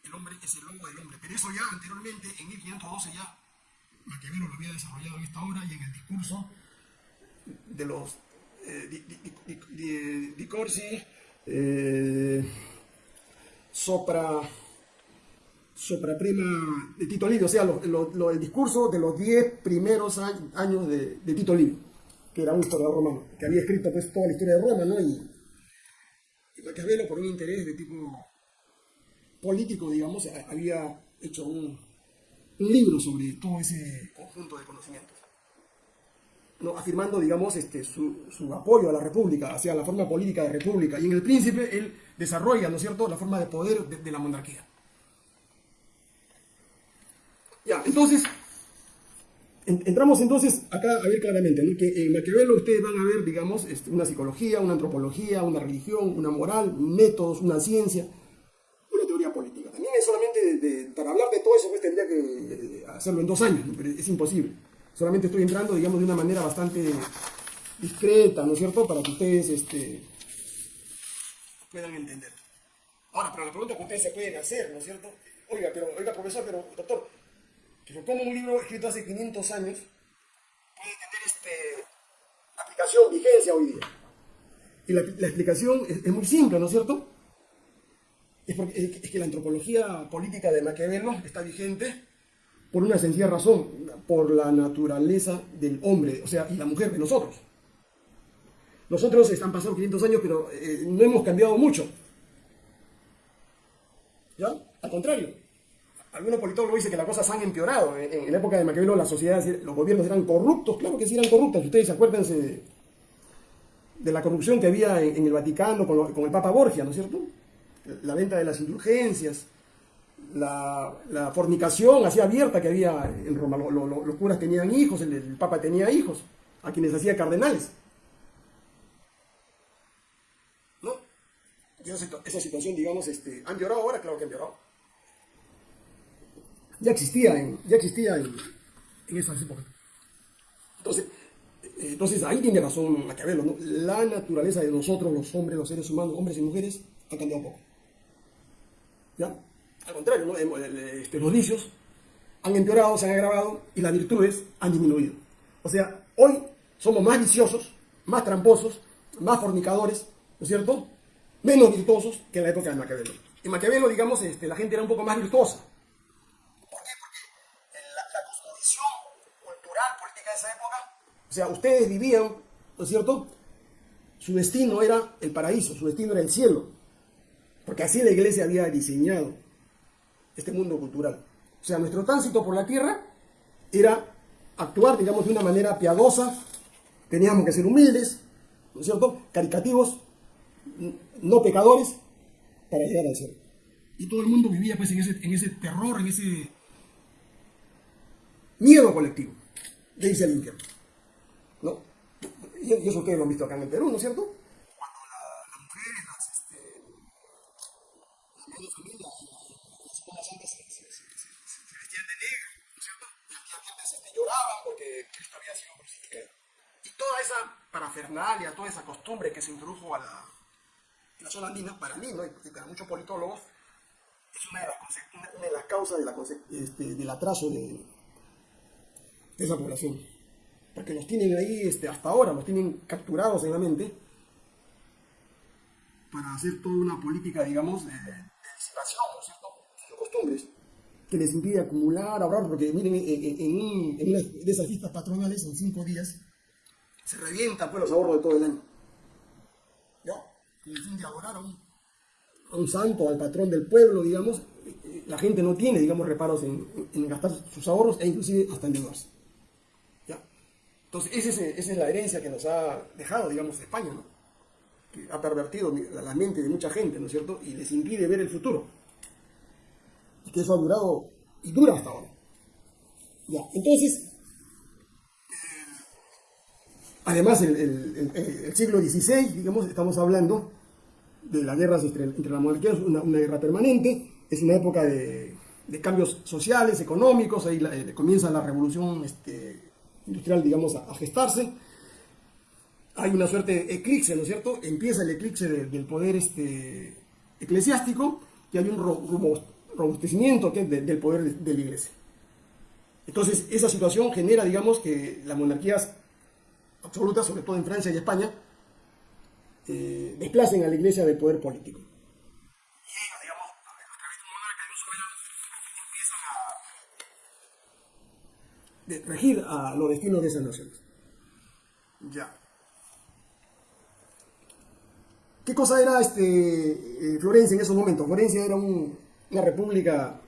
El hombre, es el lobo del hombre, pero eso ya anteriormente, en 1512 ya, Maquiavelo lo había desarrollado en esta obra y en el discurso de los eh, di, di, Corsi, eh, sopra, sopra prima de Tito Livio, o sea, lo, el discurso de los diez primeros años de, Tito Livio, que era un historiador romano, que había escrito pues toda la historia de Roma, ¿no? Y, y Maquiavelo, por un interés de tipo político, digamos, había hecho un libro sobre todo ese conjunto de conocimientos afirmando, digamos, este, su, apoyo a la república, hacia la forma política de república. Y en el príncipe él desarrolla, ¿no es cierto?, la forma de poder de, la monarquía. Ya, entonces, entramos entonces acá a ver claramente, ¿no? que en Maquiavelo ustedes van a ver, digamos, este, una psicología, una antropología, una religión, una moral, métodos, una ciencia, una teoría política. También es solamente, para hablar de todo eso, pues tendría que eh, hacerlo en dos años, pero es imposible. Solamente estoy entrando, digamos, de una manera bastante discreta, ¿no es cierto? Para que ustedes este, puedan entender. Ahora, pero la pregunta que ustedes se pueden hacer, ¿no es cierto? Oiga, pero, oiga, profesor, pero, doctor, pero ¿cómo un libro escrito hace 500 años puede tener este, aplicación, vigencia hoy día? Y la, explicación es, muy simple, ¿no es cierto? Es, porque, es que la antropología política de Maquiavelo está vigente por una sencilla razón, por la naturaleza del hombre, o sea, y la mujer de nosotros. Nosotros están pasando 500 años, pero eh, no hemos cambiado mucho. ¿Ya? Al contrario. Algunos politólogos dicen que las cosas han empeorado. En, la época de Maquiavelo las sociedades, los gobiernos eran corruptos, claro que sí eran corruptos. Ustedes acuérdense de, la corrupción que había en, el Vaticano con, con el Papa Borgia, ¿no es cierto? La venta de las indulgencias, la, fornicación así abierta que había en Roma. los curas tenían hijos, el, Papa tenía hijos, a quienes hacía cardenales. ¿No? Esa, situación, digamos, este, ¿han llorado ahora? Claro que han llorado. Ya existía en, ya existía. Entonces, eh, entonces ahí tiene razón Maquiavelo, ¿no? La naturaleza de nosotros, los hombres, los seres humanos, hombres y mujeres, ha cambiado un poco. ¿Ya? Al contrario, este, los vicios han empeorado, se han agravado y las virtudes han disminuido. O sea, hoy somos más viciosos, más tramposos, más fornicadores, ¿no es cierto? Menos virtuosos que en la época de Maquiavelo. En Maquiavelo, digamos, este, la gente era un poco más virtuosa. ¿Por qué? Porque la, la cosmovisión cultural, política de esa época, o sea, ustedes vivían, ¿no es cierto? Su destino era el paraíso, su destino era el cielo. Porque así la iglesia había diseñado este mundo cultural. O sea, nuestro tránsito por la tierra era actuar, digamos, de una manera piadosa, teníamos que ser humildes, ¿no es cierto? Caricativos, no pecadores, para llegar al cielo. Y todo el mundo vivía pues en ese, en ese terror, en ese miedo colectivo de irse al infierno. ¿No? Y eso ustedes lo han visto acá en el Perú, ¿no es cierto? Toda esa parafernalia, toda esa costumbre que se introdujo a la, zona andina, para mí, ¿no? y para muchos politólogos, es una de las, causas este, del atraso de, esa población. Porque los tienen ahí este, hasta ahora, los tienen capturados en la mente para hacer toda una política, digamos, de, disipación, ¿no es cierto? De costumbres que les impide acumular, ahorrar, porque miren, en, en una de esas fiestas patronales, en cinco días, se revientan pues los ahorros de todo el año. ¿Ya? Y el fin de adorar a un, a un, santo, al patrón del pueblo, digamos, la gente no tiene, digamos, reparos en, gastar sus ahorros e inclusive hasta endeudarse. ¿Ya? Entonces, esa es, esa es la herencia que nos ha dejado, digamos, España, ¿no? Que ha pervertido la mente de mucha gente, ¿no es cierto? Y les impide ver el futuro. Y que eso ha durado y dura hasta ahora. Ya, entonces, además, el, el, siglo XVI, digamos, estamos hablando de las guerras entre, entre las monarquías, una, guerra permanente, es una época de, cambios sociales, económicos, ahí eh, comienza la revolución este, industrial, digamos, a, gestarse. Hay una suerte de eclipse, ¿no es cierto? Empieza el eclipse de, del poder este, eclesiástico y hay un robustecimiento de, del poder de, de la iglesia. Entonces, esa situación genera, digamos, que las monarquías absolutas, sobre todo en Francia y España, eh, desplacen a la iglesia del poder político. Y ellos, digamos, a través de regir a los destinos de esas naciones. Ya. ¿Qué cosa era este, eh, Florencia en esos momentos? Florencia era un, una república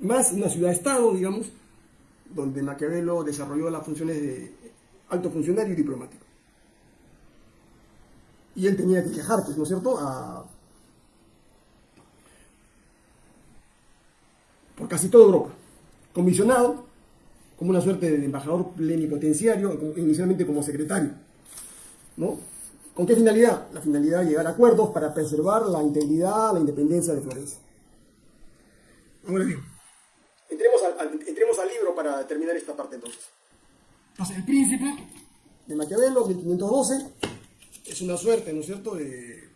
más, una ciudad-estado, digamos, donde Maquiavelo desarrolló las funciones de alto funcionario y diplomático. Y él tenía que viajar, pues, ¿no es cierto?, a, por casi toda Europa, comisionado como una suerte de embajador plenipotenciario, inicialmente como secretario. ¿no? ¿Con qué finalidad? La finalidad de llegar a acuerdos para preservar la integridad, la independencia de Florencia. Ahora bien, entremos al, entremos al libro para terminar esta parte entonces. Entonces, el príncipe de Maquiavelo, 1512, es una suerte, ¿no es cierto?, de,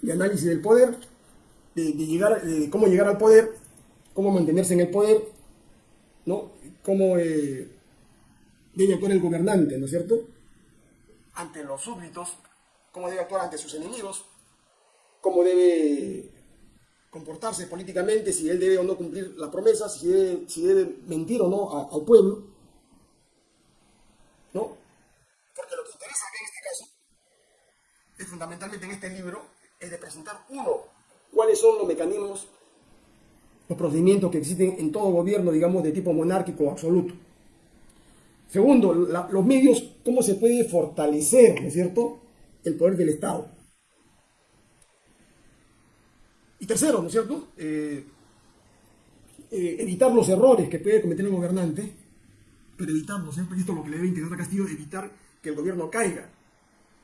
de análisis del poder, de, de, llegar, de cómo llegar al poder, cómo mantenerse en el poder, ¿no? Cómo eh, debe actuar el gobernante, ¿no es cierto?, ante los súbditos, cómo debe actuar ante sus enemigos, cómo debe comportarse políticamente, si él debe o no cumplir la promesa, si debe, si debe mentir o no a, al pueblo, ¿no? En este caso es fundamentalmente en este libro es de presentar, uno, cuáles son los mecanismos, los procedimientos que existen en todo gobierno, digamos, de tipo monárquico absoluto. Segundo, la, los medios, cómo se puede fortalecer, ¿no es cierto?, el poder del Estado. Y tercero, ¿no es cierto?, eh, eh, evitar los errores que puede cometer el gobernante pero evitarlo, siempre esto es lo que le debe interesar a Castillo, evitar que el gobierno caiga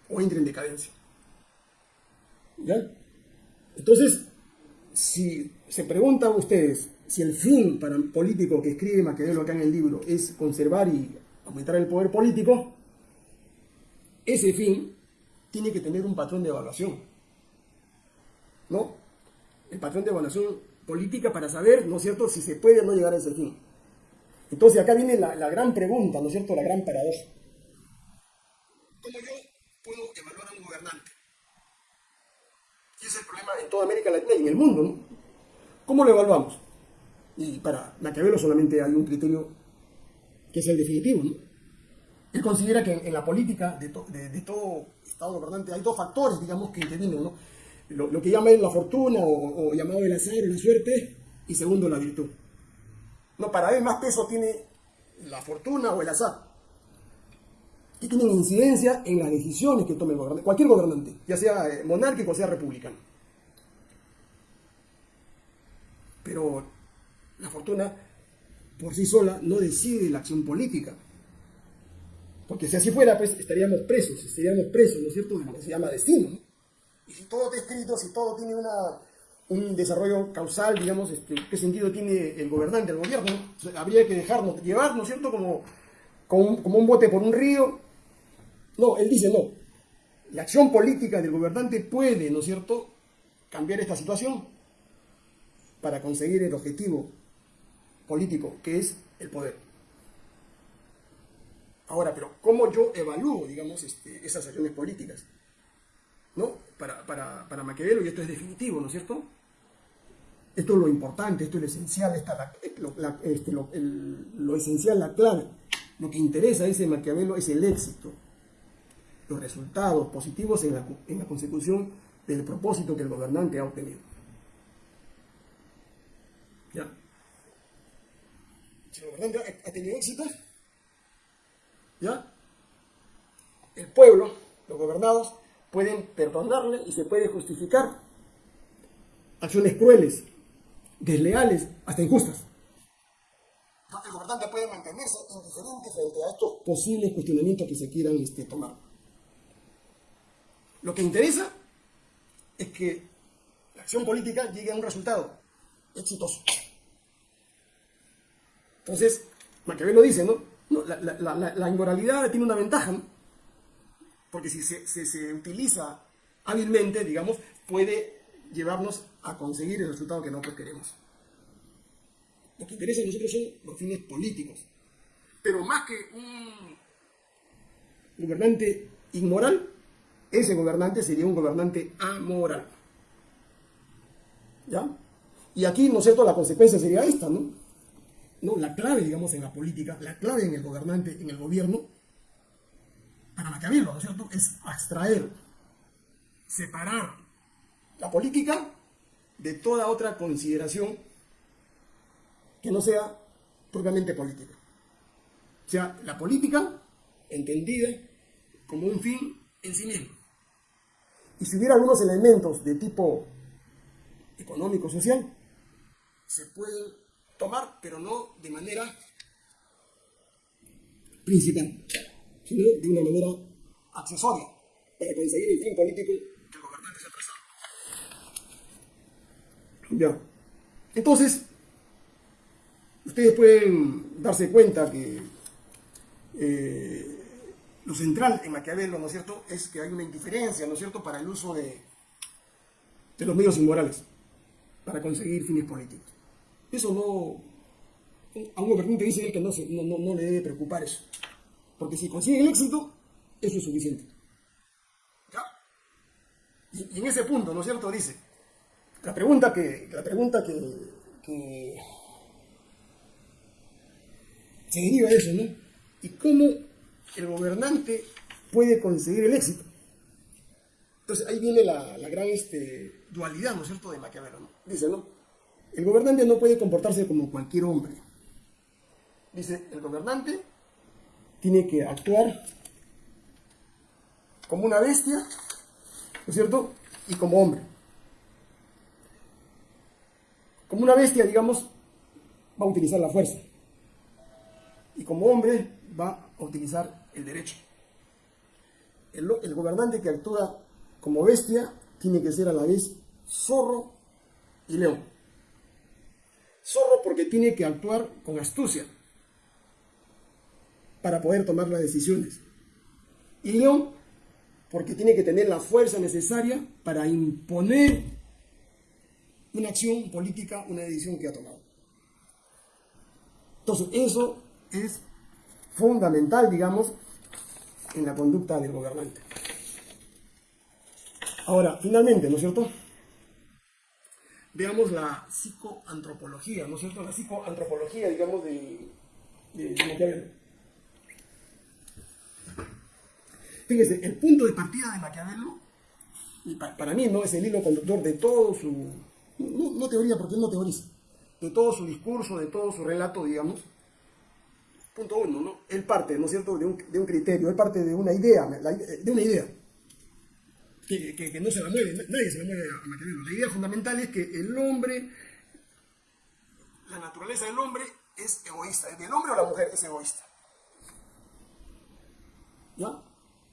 o entre en decadencia. ¿Ya? Entonces, si se preguntan ustedes si el fin para un político que escribe Maquiavelo acá en el libro es conservar y aumentar el poder político, ese fin tiene que tener un patrón de evaluación. ¿No? El patrón de evaluación política para saber, ¿no es cierto?, si se puede o no llegar a ese fin. Entonces acá viene la, la, gran pregunta, ¿no es cierto? La gran paradoja. ¿Cómo yo puedo evaluar a un gobernante? Y es el problema en toda América Latina y en el mundo, ¿no? ¿Cómo lo evaluamos? Y para Maquiavelo solamente hay un criterio que es el definitivo, ¿no? Él considera que en, la política de, to, de, de, todo Estado gobernante hay dos factores, digamos, que intervienen, ¿no? Lo, que llama él la fortuna o, o llamado el azar, la suerte, y segundo, la virtud. No, para él más peso tiene la fortuna o el azar. Que tienen incidencia en las decisiones que tome el gobernante, cualquier gobernante, ya sea eh, monárquico o sea republicano. Pero la fortuna por sí sola no decide la acción política. Porque si así fuera, pues estaríamos presos, estaríamos presos, ¿no es cierto?, de lo que se llama destino. Y si todo está escrito, si todo tiene una un desarrollo causal, digamos, este, qué sentido tiene el gobernante, el gobierno. habría que dejarnos llevar, ¿no es cierto?, como, como un, como, un, bote por un río. No, él dice no. La acción política del gobernante puede, ¿no es cierto?, cambiar esta situación para conseguir el objetivo político, que es el poder. Ahora, pero ¿cómo yo evalúo, digamos, este, esas acciones políticas? ¿No? Para, para, para Maquiavelo, y esto es definitivo, ¿no es cierto? Esto es lo importante, esto es lo esencial, esta, la, lo, la, este, lo, lo, esencial, la clave. Lo que interesa a ese Maquiavelo es el éxito, los resultados positivos en la, en la consecución del propósito que el gobernante ha obtenido. ¿Ya? Si el gobernante ha tenido éxito, ¿Ya? El pueblo, los gobernados, pueden perdonarle y se puede justificar acciones crueles, desleales, hasta injustas. El gobernante puede mantenerse indiferente frente a estos posibles cuestionamientos que se quieran este, tomar. Lo que interesa es que la acción política llegue a un resultado exitoso. Entonces, Maquiavelo dice, ¿no? la, inmoralidad tiene una ventaja, ¿no? porque si se, se, utiliza hábilmente, digamos, puede llevarnos a conseguir el resultado que nosotros queremos. Lo que interesa a nosotros son los fines políticos. Pero más que un gobernante inmoral, ese gobernante sería un gobernante amoral. ¿Ya? Y aquí, ¿no es cierto?, la consecuencia sería esta, ¿no? ¿No? La clave, digamos, en la política, la clave en el gobernante, en el gobierno, para Maquiavelo, ¿no es cierto?, es abstraer, separar la política de toda otra consideración que no sea propiamente política. O sea, la política entendida como un fin en sí mismo. Y si hubiera algunos elementos de tipo económico-social, se pueden tomar, pero no de manera principal, sino de una manera accesoria, para conseguir el fin político que el gobernante se ha trazado. Ya. Entonces, ustedes pueden darse cuenta que eh, lo central en Maquiavelo, ¿no es cierto?, es que hay una indiferencia, ¿no es cierto?, para el uso de, de los medios inmorales para conseguir fines políticos. Eso no... A un gobernante dice él que no, no, no, le debe preocupar eso. Porque si consigue el éxito, eso es suficiente. ¿Ya? Y, en ese punto, ¿no es cierto?, dice, la pregunta que, la pregunta que, que se deriva de eso, ¿no? ¿Y cómo el gobernante puede conseguir el éxito? Entonces ahí viene la, gran este, dualidad, ¿no es cierto?, de Maquiavelo, ¿no? Dice, ¿no? El gobernante no puede comportarse como cualquier hombre. Dice, el gobernante tiene que actuar como una bestia, ¿no es cierto?, y como hombre. Como una bestia, digamos, va a utilizar la fuerza. Y como hombre va a utilizar el derecho. El, el gobernante que actúa como bestia tiene que ser a la vez zorro y león. Zorro porque tiene que actuar con astucia para poder tomar las decisiones. Y león porque tiene que tener la fuerza necesaria para imponer una acción política, una decisión que ha tomado. Entonces, eso es fundamental, digamos, en la conducta del gobernante. Ahora, finalmente, ¿no es cierto? Veamos la psicoantropología, ¿no es cierto? La psicoantropología, digamos, de, Maquiavelo. Fíjense, el punto de partida de Maquiavelo, para mí no es el hilo conductor de todo su, no, teoría porque él no teoriza, de todo su discurso, de todo su relato, digamos. Punto uno, ¿no? Él parte, ¿no es cierto?, de un, de un criterio, él parte de una idea, de una idea que, no se la mueve, nadie se la mueve a Maquiavelo. La idea fundamental es que el hombre, la naturaleza del hombre es egoísta. ¿El hombre o la mujer es egoísta? ¿Ya?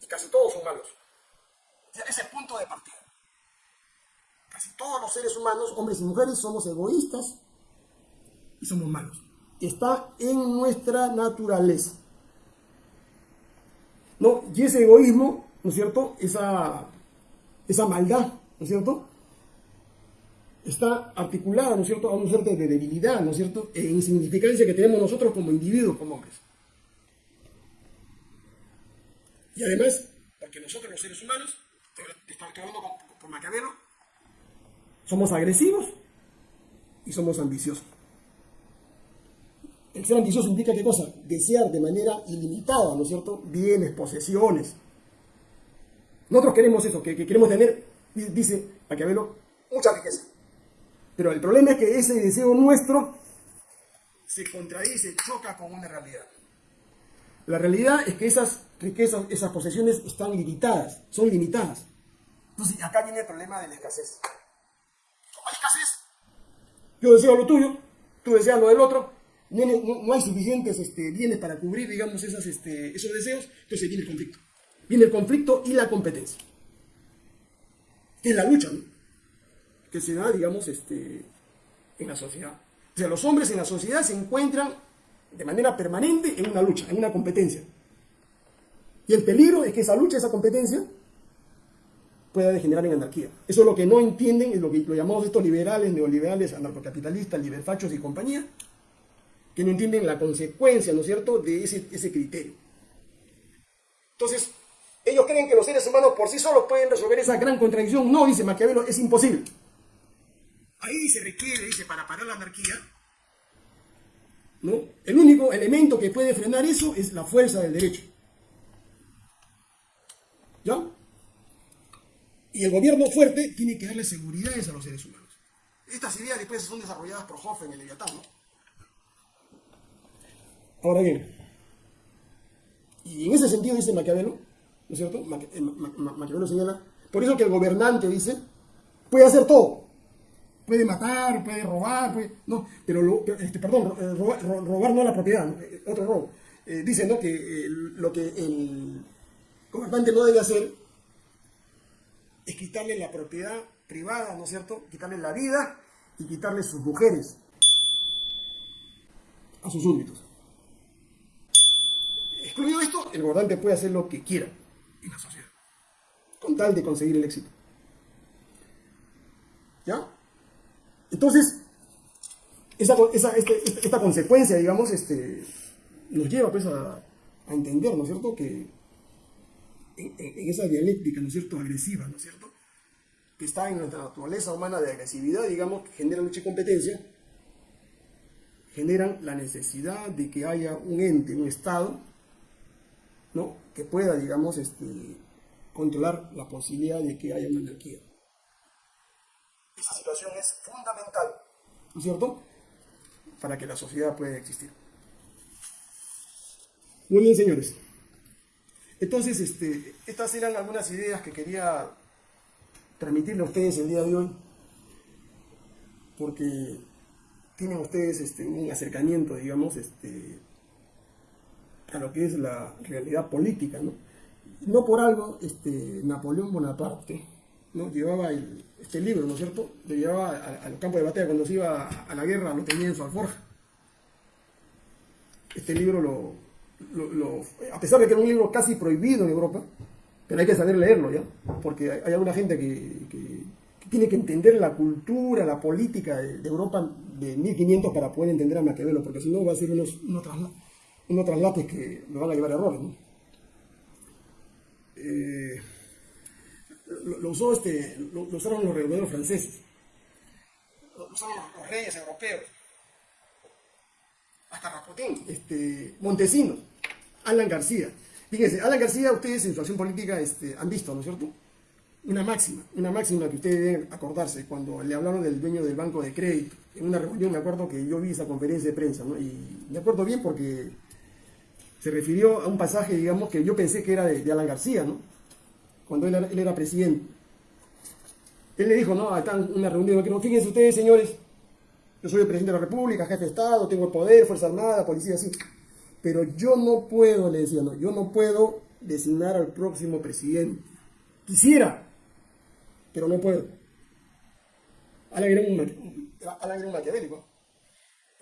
Y casi todos son malos. Ese es el punto de partida. Casi todos los seres humanos, hombres y mujeres, somos egoístas y somos malos. Está en nuestra naturaleza. ¿No? Y ese egoísmo, ¿no es cierto? Esa esa maldad, ¿no es cierto? Está articulada, ¿no es cierto?, a un suerte de debilidad, ¿no es cierto?, e insignificancia que tenemos nosotros como individuos, como hombres. Y además, porque nosotros los seres humanos, estoy hablando por Maquiavelo, somos agresivos y somos ambiciosos. Ser ambicioso implica qué cosa? Desear de manera ilimitada, ¿no es cierto?, bienes, posesiones, nosotros queremos eso, que, queremos tener, dice Maquiavelo, mucha riqueza. Pero el problema es que ese deseo nuestro se contradice, choca con una realidad. La realidad es que esas riquezas, esas posesiones están limitadas, son limitadas. Entonces, acá viene el problema de la escasez. Como hay escasez, yo deseo lo tuyo, tú deseas lo del otro, no, hay suficientes este, bienes para cubrir, digamos, esas, este, esos deseos, entonces viene el conflicto. Viene el conflicto y la competencia. Que es la lucha. Que se da, digamos, este, en la sociedad. O sea, los hombres en la sociedad se encuentran de manera permanente en una lucha, en una competencia. Y el peligro es que esa lucha, esa competencia, pueda degenerar en anarquía. Eso es lo que no entienden, es lo que lo llamamos estos liberales, neoliberales, anarcocapitalistas, liberfachos y compañía, que no entienden la consecuencia, ¿no es cierto?, de ese, ese criterio. Entonces, ellos creen que los seres humanos por sí solos pueden resolver esa gran contradicción. No, dice Maquiavelo, es imposible. Ahí se requiere, dice, para parar la anarquía, ¿no? El único elemento que puede frenar eso es la fuerza del derecho. ¿Ya? Y el gobierno fuerte tiene que darle seguridades a los seres humanos. Estas ideas después son desarrolladas por Hoffman en el Leviatán, ¿no? Ahora bien, y en ese sentido dice Maquiavelo, ¿no es cierto? Eh, Ma- Ma- Maquiavelo señala, por eso que el gobernante dice, puede hacer todo. Puede matar, puede robar, puede, no, pero, este, perdón, eh, robar, ro- robar no la propiedad. Eh, otro robo. Eh, dice, ¿no? Que lo que el gobernante no debe hacer es quitarle la propiedad privada, ¿no es cierto? Quitarle la vida y quitarle sus mujeres a sus súbditos. Excluido esto, el gobernante puede hacer lo que quiera en la sociedad, con tal de conseguir el éxito. ¿Ya? Entonces, esa, esa- este- esta, consecuencia, digamos, este, nos lleva pues a, a entender, ¿no es cierto?, que en, en- esa dialéctica, ¿no es cierto?, agresiva, ¿no es cierto?, que está en nuestra naturaleza humana de agresividad, digamos, que genera lucha y competencia, generan la necesidad de que haya un ente, un Estado, ¿no? que pueda, digamos, este, controlar la posibilidad de que haya una anarquía. Esa situación es fundamental, ¿no es cierto?, para que la sociedad pueda existir. Muy bien, señores. Entonces, este, estas eran algunas ideas que quería transmitirle a ustedes el día de hoy, porque tienen ustedes este, un acercamiento, digamos, este, a lo que es la realidad política, ¿no? No por algo, este, Napoleón Bonaparte. Llevaba este libro, ¿no es cierto? Lo llevaba al campo de batalla cuando se iba a, la guerra, lo tenía en su alforja. Este libro lo, a pesar de que era un libro casi prohibido en Europa, pero hay que saber leerlo, ¿ya? Porque hay, alguna gente que, tiene que entender la cultura, la política de, Europa de 1500 para poder entender a Maquiavelo, porque si no va a ser unos, unos, trasla- unos traslates que me van a llevar a errores, ¿no? Eh, lo, lo usó este, lo, lo usaron los revolucionarios franceses, lo usaron los, los reyes europeos, hasta Rasputín, este, Montesinos, Alan García. Fíjense, Alan García, ustedes en su acción política este, han visto, ¿no es cierto? Una máxima, una máxima que ustedes deben acordarse cuando le hablaron del dueño del banco de crédito. En una reunión me acuerdo que yo vi esa conferencia de prensa, ¿no? Y me acuerdo bien porque se refirió a un pasaje, digamos, que yo pensé que era de, Alan García, ¿no? Cuando él era, presidente. Él le dijo, no, está en una reunión, no, fíjense ustedes, señores, yo soy el presidente de la República, jefe de Estado, tengo el poder, Fuerza Armada, policía, así. Pero yo no puedo, le decía, no, yo no puedo designar al próximo presidente. Quisiera, pero no puedo. Alan era un, Alan era un maquiavélico.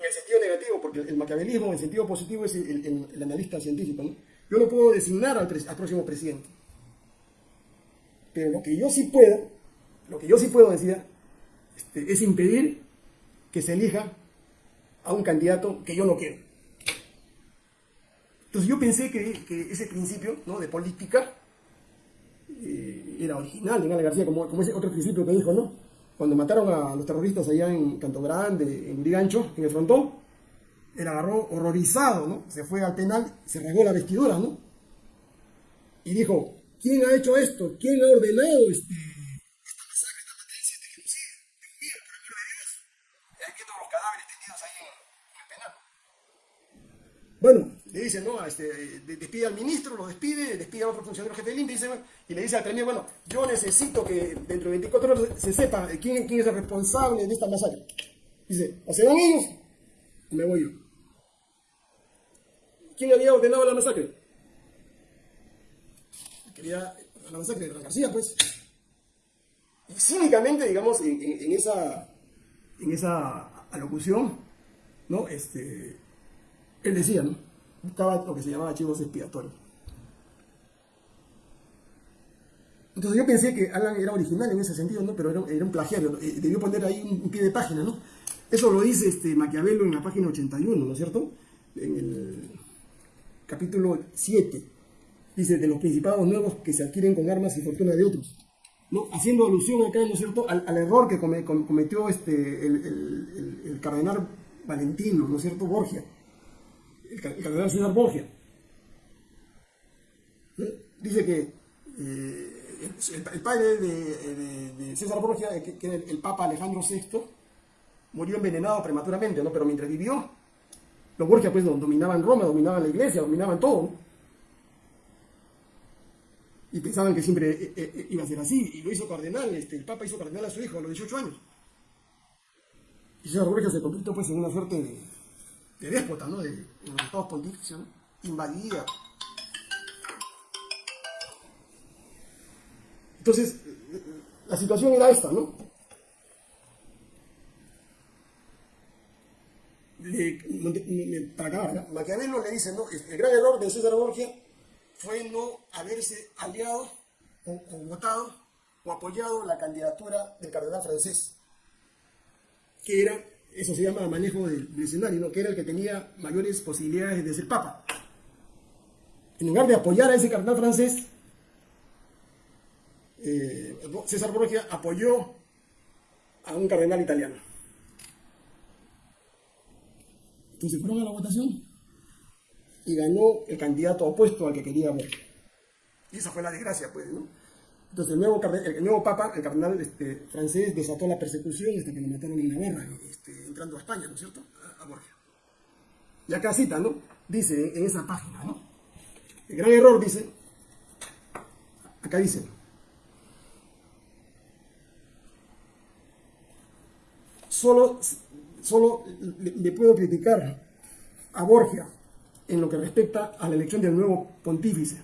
En el sentido negativo, porque el maquiavelismo en el sentido positivo es el, analista científico. ¿no? Yo no puedo designar al, al próximo presidente. Pero lo que yo sí puedo, lo que yo sí puedo, decía, este, es impedir que se elija a un candidato que yo no quiero. Entonces yo pensé que, ese principio ¿no? de política eh, era original de García, como, como ese otro principio que dijo, ¿no? Cuando mataron a los terroristas allá en Canto Grande, en Urigancho, en el frontón, él agarró horrorizado, ¿no? Se fue al penal, se rasgó la vestidura, ¿no? Y dijo, ¿quién ha hecho esto? ¿Quién ha ordenado este, esta masacre, esta matanza, este genocidio? Dios mío, por el amor de Dios. Y ahí viendo los cadáveres tendidos ahí en, en el penal. Bueno, le dice, ¿no? Este, despide al ministro, lo despide, despide a otro funcionario jefe del INPE y, le dice al premier, bueno, yo necesito que dentro de 24 horas se sepa quién, quién es el responsable de esta masacre. Dice, o se van ellos me voy yo. ¿Quién había ordenado la masacre? Quería la masacre de la García, pues. Cínicamente, digamos, en, esa, en esa alocución, ¿no? Este, él decía, ¿no? Buscaba lo que se llamaba archivos expiatorios. Entonces yo pensé que Alan era original en ese sentido, ¿no? pero era, un plagiario, eh, debió poner ahí un, pie de página, ¿no? Eso lo dice este Maquiavelo en la página 81, ¿no es cierto? En el capítulo 7, dice, de los principados nuevos que se adquieren con armas y fortuna de otros. ¿no? Haciendo alusión acá, ¿no es cierto?, al, error que cometió este, el, el cardenal Valentino, ¿no es cierto?, Borgia el, cardenal César Borgia. Dice que eh, el, padre de, César Borgia, que, era el, Papa Alejandro VI, murió envenenado prematuramente, ¿no? Pero mientras vivió, los Borgia pues dominaban Roma, dominaban la iglesia, dominaban todo, Y pensaban que siempre eh, eh, iba a ser así, y lo hizo cardenal, este, el Papa hizo cardenal a su hijo a los 18 años. Y César Borgia se convirtió pues en una suerte de, de déspota, ¿no? De, los estados pontificios, ¿no? Invadía. Entonces, la situación era esta, ¿no? para acabar, Maquiavelo le dice, ¿no? El gran error de César Borgia fue no haberse aliado o votado o apoyado la candidatura del cardenal francés, que era eso se llama manejo del, escenario, que era el que tenía mayores posibilidades de ser papa. En lugar de apoyar a ese cardenal francés, eh, César Borgia apoyó a un cardenal italiano. Entonces fueron a la votación y ganó el candidato opuesto al que quería Borgia. Y esa fue la desgracia, pues, ¿no? Entonces el nuevo, el nuevo papa, el cardenal este, francés, desató la persecución hasta que lo mataron en Navarra, este, entrando a España, ¿no es cierto? A, Borgia. Y acá cita, ¿no? Dice en esa página, ¿no? El gran error dice, acá dice, solo, solo le puedo criticar a Borgia en lo que respecta a la elección del nuevo pontífice.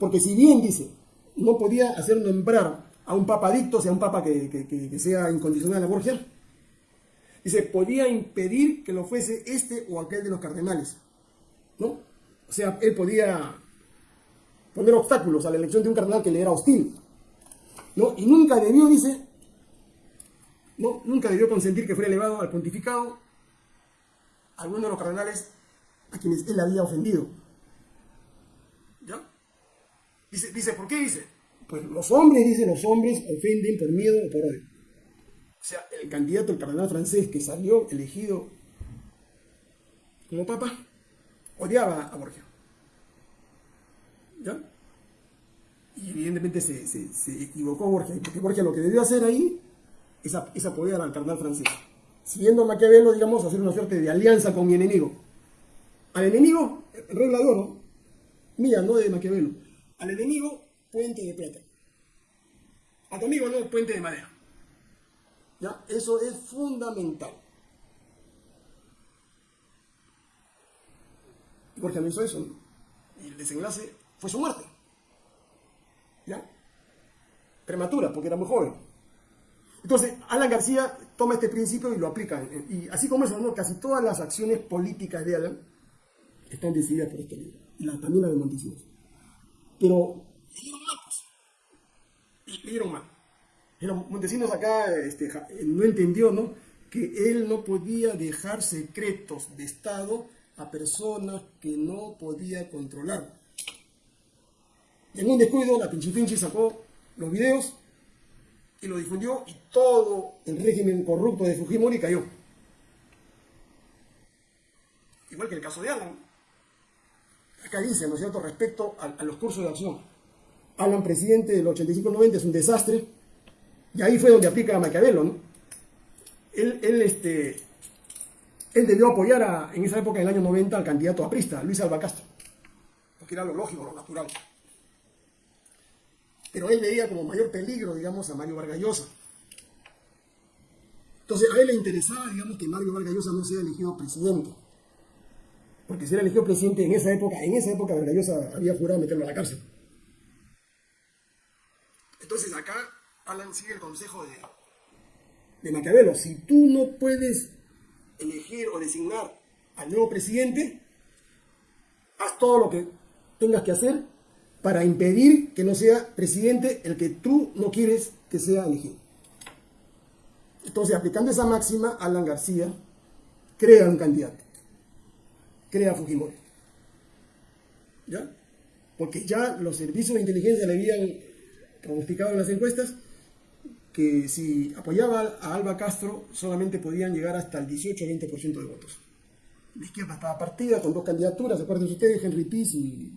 Porque si bien dice, no podía hacer nombrar a un papa adicto, o sea, un papa que, sea incondicional a Borgia. Dice, podía impedir que lo fuese este o aquel de los cardenales. ¿No? O sea, él podía poner obstáculos a la elección de un cardenal que le era hostil. ¿No? Y nunca debió, dice, no, nunca debió consentir que fuera elevado al pontificado alguno de los cardenales a quienes él había ofendido. Dice, dice, ¿por qué dice? Pues los hombres, dice, los hombres ofenden por miedo o por odio. O sea, el candidato, el cardenal francés que salió elegido como papa, odiaba a Borgia. ¿Ya? Y evidentemente se, se, equivocó Borgia, porque Borgia lo que debió hacer ahí es, es apoyar al cardenal francés. Siguiendo Maquiavelo, digamos, hacer una suerte de alianza con mi enemigo. Al enemigo, regla de oro, mía, no de Maquiavelo al enemigo, puente de plata. A tu amigo no, puente de madera. ¿Ya? Eso es fundamental. Jorge no hizo eso. Y el desenlace fue su muerte. ¿Ya? Prematura, porque era muy joven. Entonces, Alan García toma este principio y lo aplica. Y así como eso, ¿no? casi todas las acciones políticas de Alan están decididas por este libro. Y la, también la de Montesinos. Pero leyeron mal, pues. Leyeron mal. Montesinos acá este, no entendió, ¿no? Que él no podía dejar secretos de Estado a personas que no podía controlar. En un descuido, la Pinchi sacó los videos y lo difundió y todo el régimen corrupto de Fujimori cayó. Igual que el caso de Alan dice, ¿no es cierto?, respecto a, los cursos de acción. Alan, presidente del 85-90, es un desastre, y ahí fue donde aplica a Maquiavelo. Él, él este, él debió apoyar a, en esa época, en el año 90, al candidato aprista, Luis Alba Castro, porque era lo lógico, lo natural. Pero él veía como mayor peligro, digamos, a Mario Vargas Llosa. Entonces, a él le interesaba, digamos, que Mario Vargas Llosa no sea elegido presidente. Porque si era elegido presidente en esa época, en esa época Vargas Llosa había jurado meterlo a la cárcel. Entonces, acá Alan sigue el consejo de, de Maquiavelo. Si tú no puedes elegir o designar al nuevo presidente, haz todo lo que tengas que hacer para impedir que no sea presidente el que tú no quieres que sea elegido. Entonces, aplicando esa máxima, Alan García crea un candidato, crea Fujimori. ¿Ya? Porque ya los servicios de inteligencia le habían pronosticado en las encuestas que si apoyaba a Alba Castro solamente podían llegar hasta el 18-20% de votos. La izquierda estaba partida con dos candidaturas, acuérdense ustedes, Henry Piz y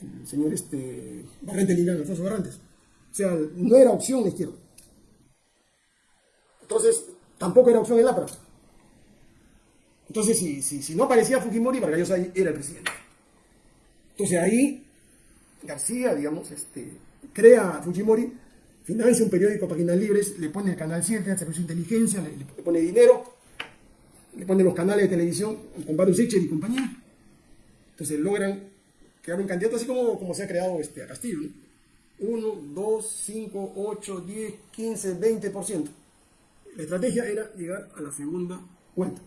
el señor este, Barrente Lingán, Alfonso Barrantes. O sea, no era opción la izquierda. Entonces, tampoco era opción el APRA. Entonces, si, si, no aparecía Fujimori, Vargas era el presidente. Entonces ahí, García, digamos, este, crea a Fujimori, financia un periódico Páginas Libres, le pone el canal 7, el servicio de inteligencia, le, pone dinero, le pone los canales de televisión con Baru Sichel y compañía. Entonces logran crear un candidato así como, como se ha creado este, a Castillo. 1, 2, 5, 8, 10, 15, 20%. La estrategia era llegar a la segunda vuelta.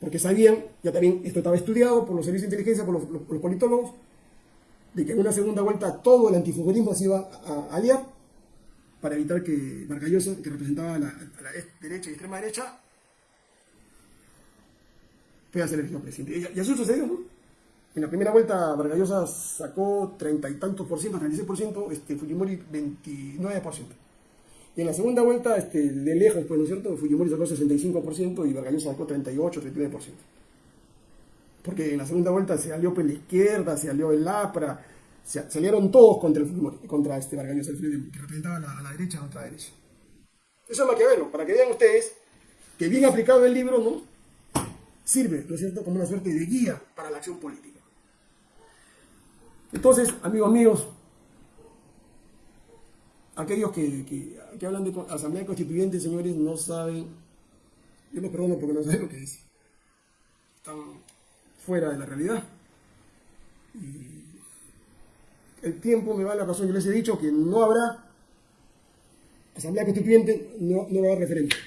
Porque sabían, ya también esto estaba estudiado por los servicios de inteligencia, por los, politólogos, de que en una segunda vuelta todo el antifugorismo se iba a, aliar para evitar que Vargallosa, que representaba a la, derecha y extrema derecha, pueda ser elegido presidente. Y, y, eso sucedió, ¿no? En la primera vuelta Vargallosa sacó treinta y tantos por ciento, 36 por ciento, este, Fujimori 29 por ciento. Y en la segunda vuelta, este, de lejos, pues, ¿no es cierto? Fujimori sacó 65% y Vargallosa sacó 38, 39%. Porque en la segunda vuelta se alió pues, la izquierda, se alió el APRA, se, salieron todos contra el Fujimori, contra este Vargallosa, que representaba a la, a la derecha, a otra derecha. Eso es Maquiavelo, para que vean ustedes que bien aplicado el libro, ¿no? Sirve, ¿no es cierto?, como una suerte de guía para la acción política. Entonces, amigos míos, aquellos que, hablan de asamblea constituyente, señores, no saben, yo los perdono porque no saben lo que es. Están fuera de la realidad. El tiempo me va a la razón. Yo les he dicho que no habrá asamblea constituyente, no, no haber referéndum.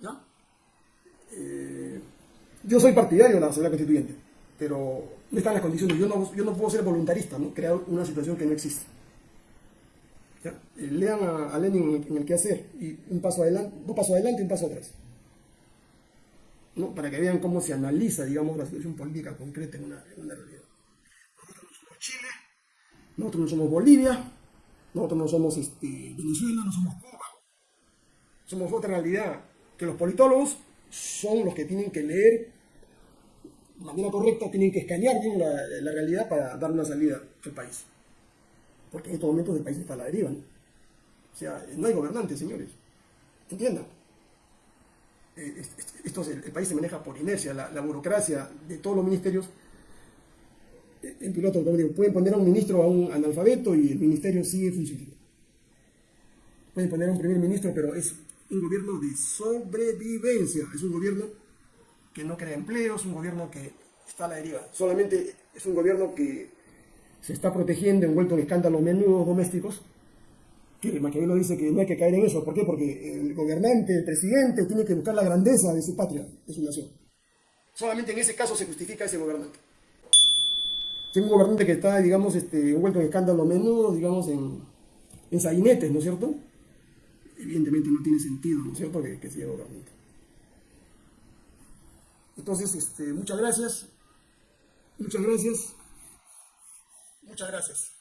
¿Ya? Eh, yo soy partidario de la asamblea constituyente, pero no están las condiciones. Yo no, yo no puedo ser voluntarista, ¿no? crear una situación que no existe. Eh, lean a, Lenin en el, que hacer y un paso adelante, dos pasos adelante y un paso atrás. ¿no? Para que vean cómo se analiza, digamos, la situación política concreta en una, realidad. Nosotros no somos Chile, nosotros no somos Bolivia, nosotros no somos este, Venezuela, no somos Cuba. Somos otra realidad que los politólogos son los que tienen que leer de manera correcta, tienen que escanear bien la, realidad para dar una salida al país. Porque en estos momentos el país está a la deriva. O sea, no hay gobernantes, señores. Entiendan. Eh, esto, el, país se maneja por inercia, la, burocracia de todos los ministerios. Eh, en piloto, digo, pueden poner a un ministro a un analfabeto y el ministerio sigue funcionando. Pueden poner a un primer ministro, pero es un gobierno de sobrevivencia. Es un gobierno que no crea empleo, es un gobierno que está a la deriva. Solamente es un gobierno que se está protegiendo, envuelto en escándalos menudos domésticos, que Maquiavelo dice que no hay que caer en eso. ¿Por qué? Porque el gobernante, el presidente, tiene que buscar la grandeza de su patria, de su nación. Solamente en ese caso se justifica ese gobernante. Si un gobernante que está, digamos, este, envuelto en escándalos menudos, digamos, en, en sabinetes, ¿no es cierto? Evidentemente no tiene sentido, ¿no es cierto?, que, que sea gobernante. Entonces, este, muchas gracias. Muchas gracias. Muchas gracias.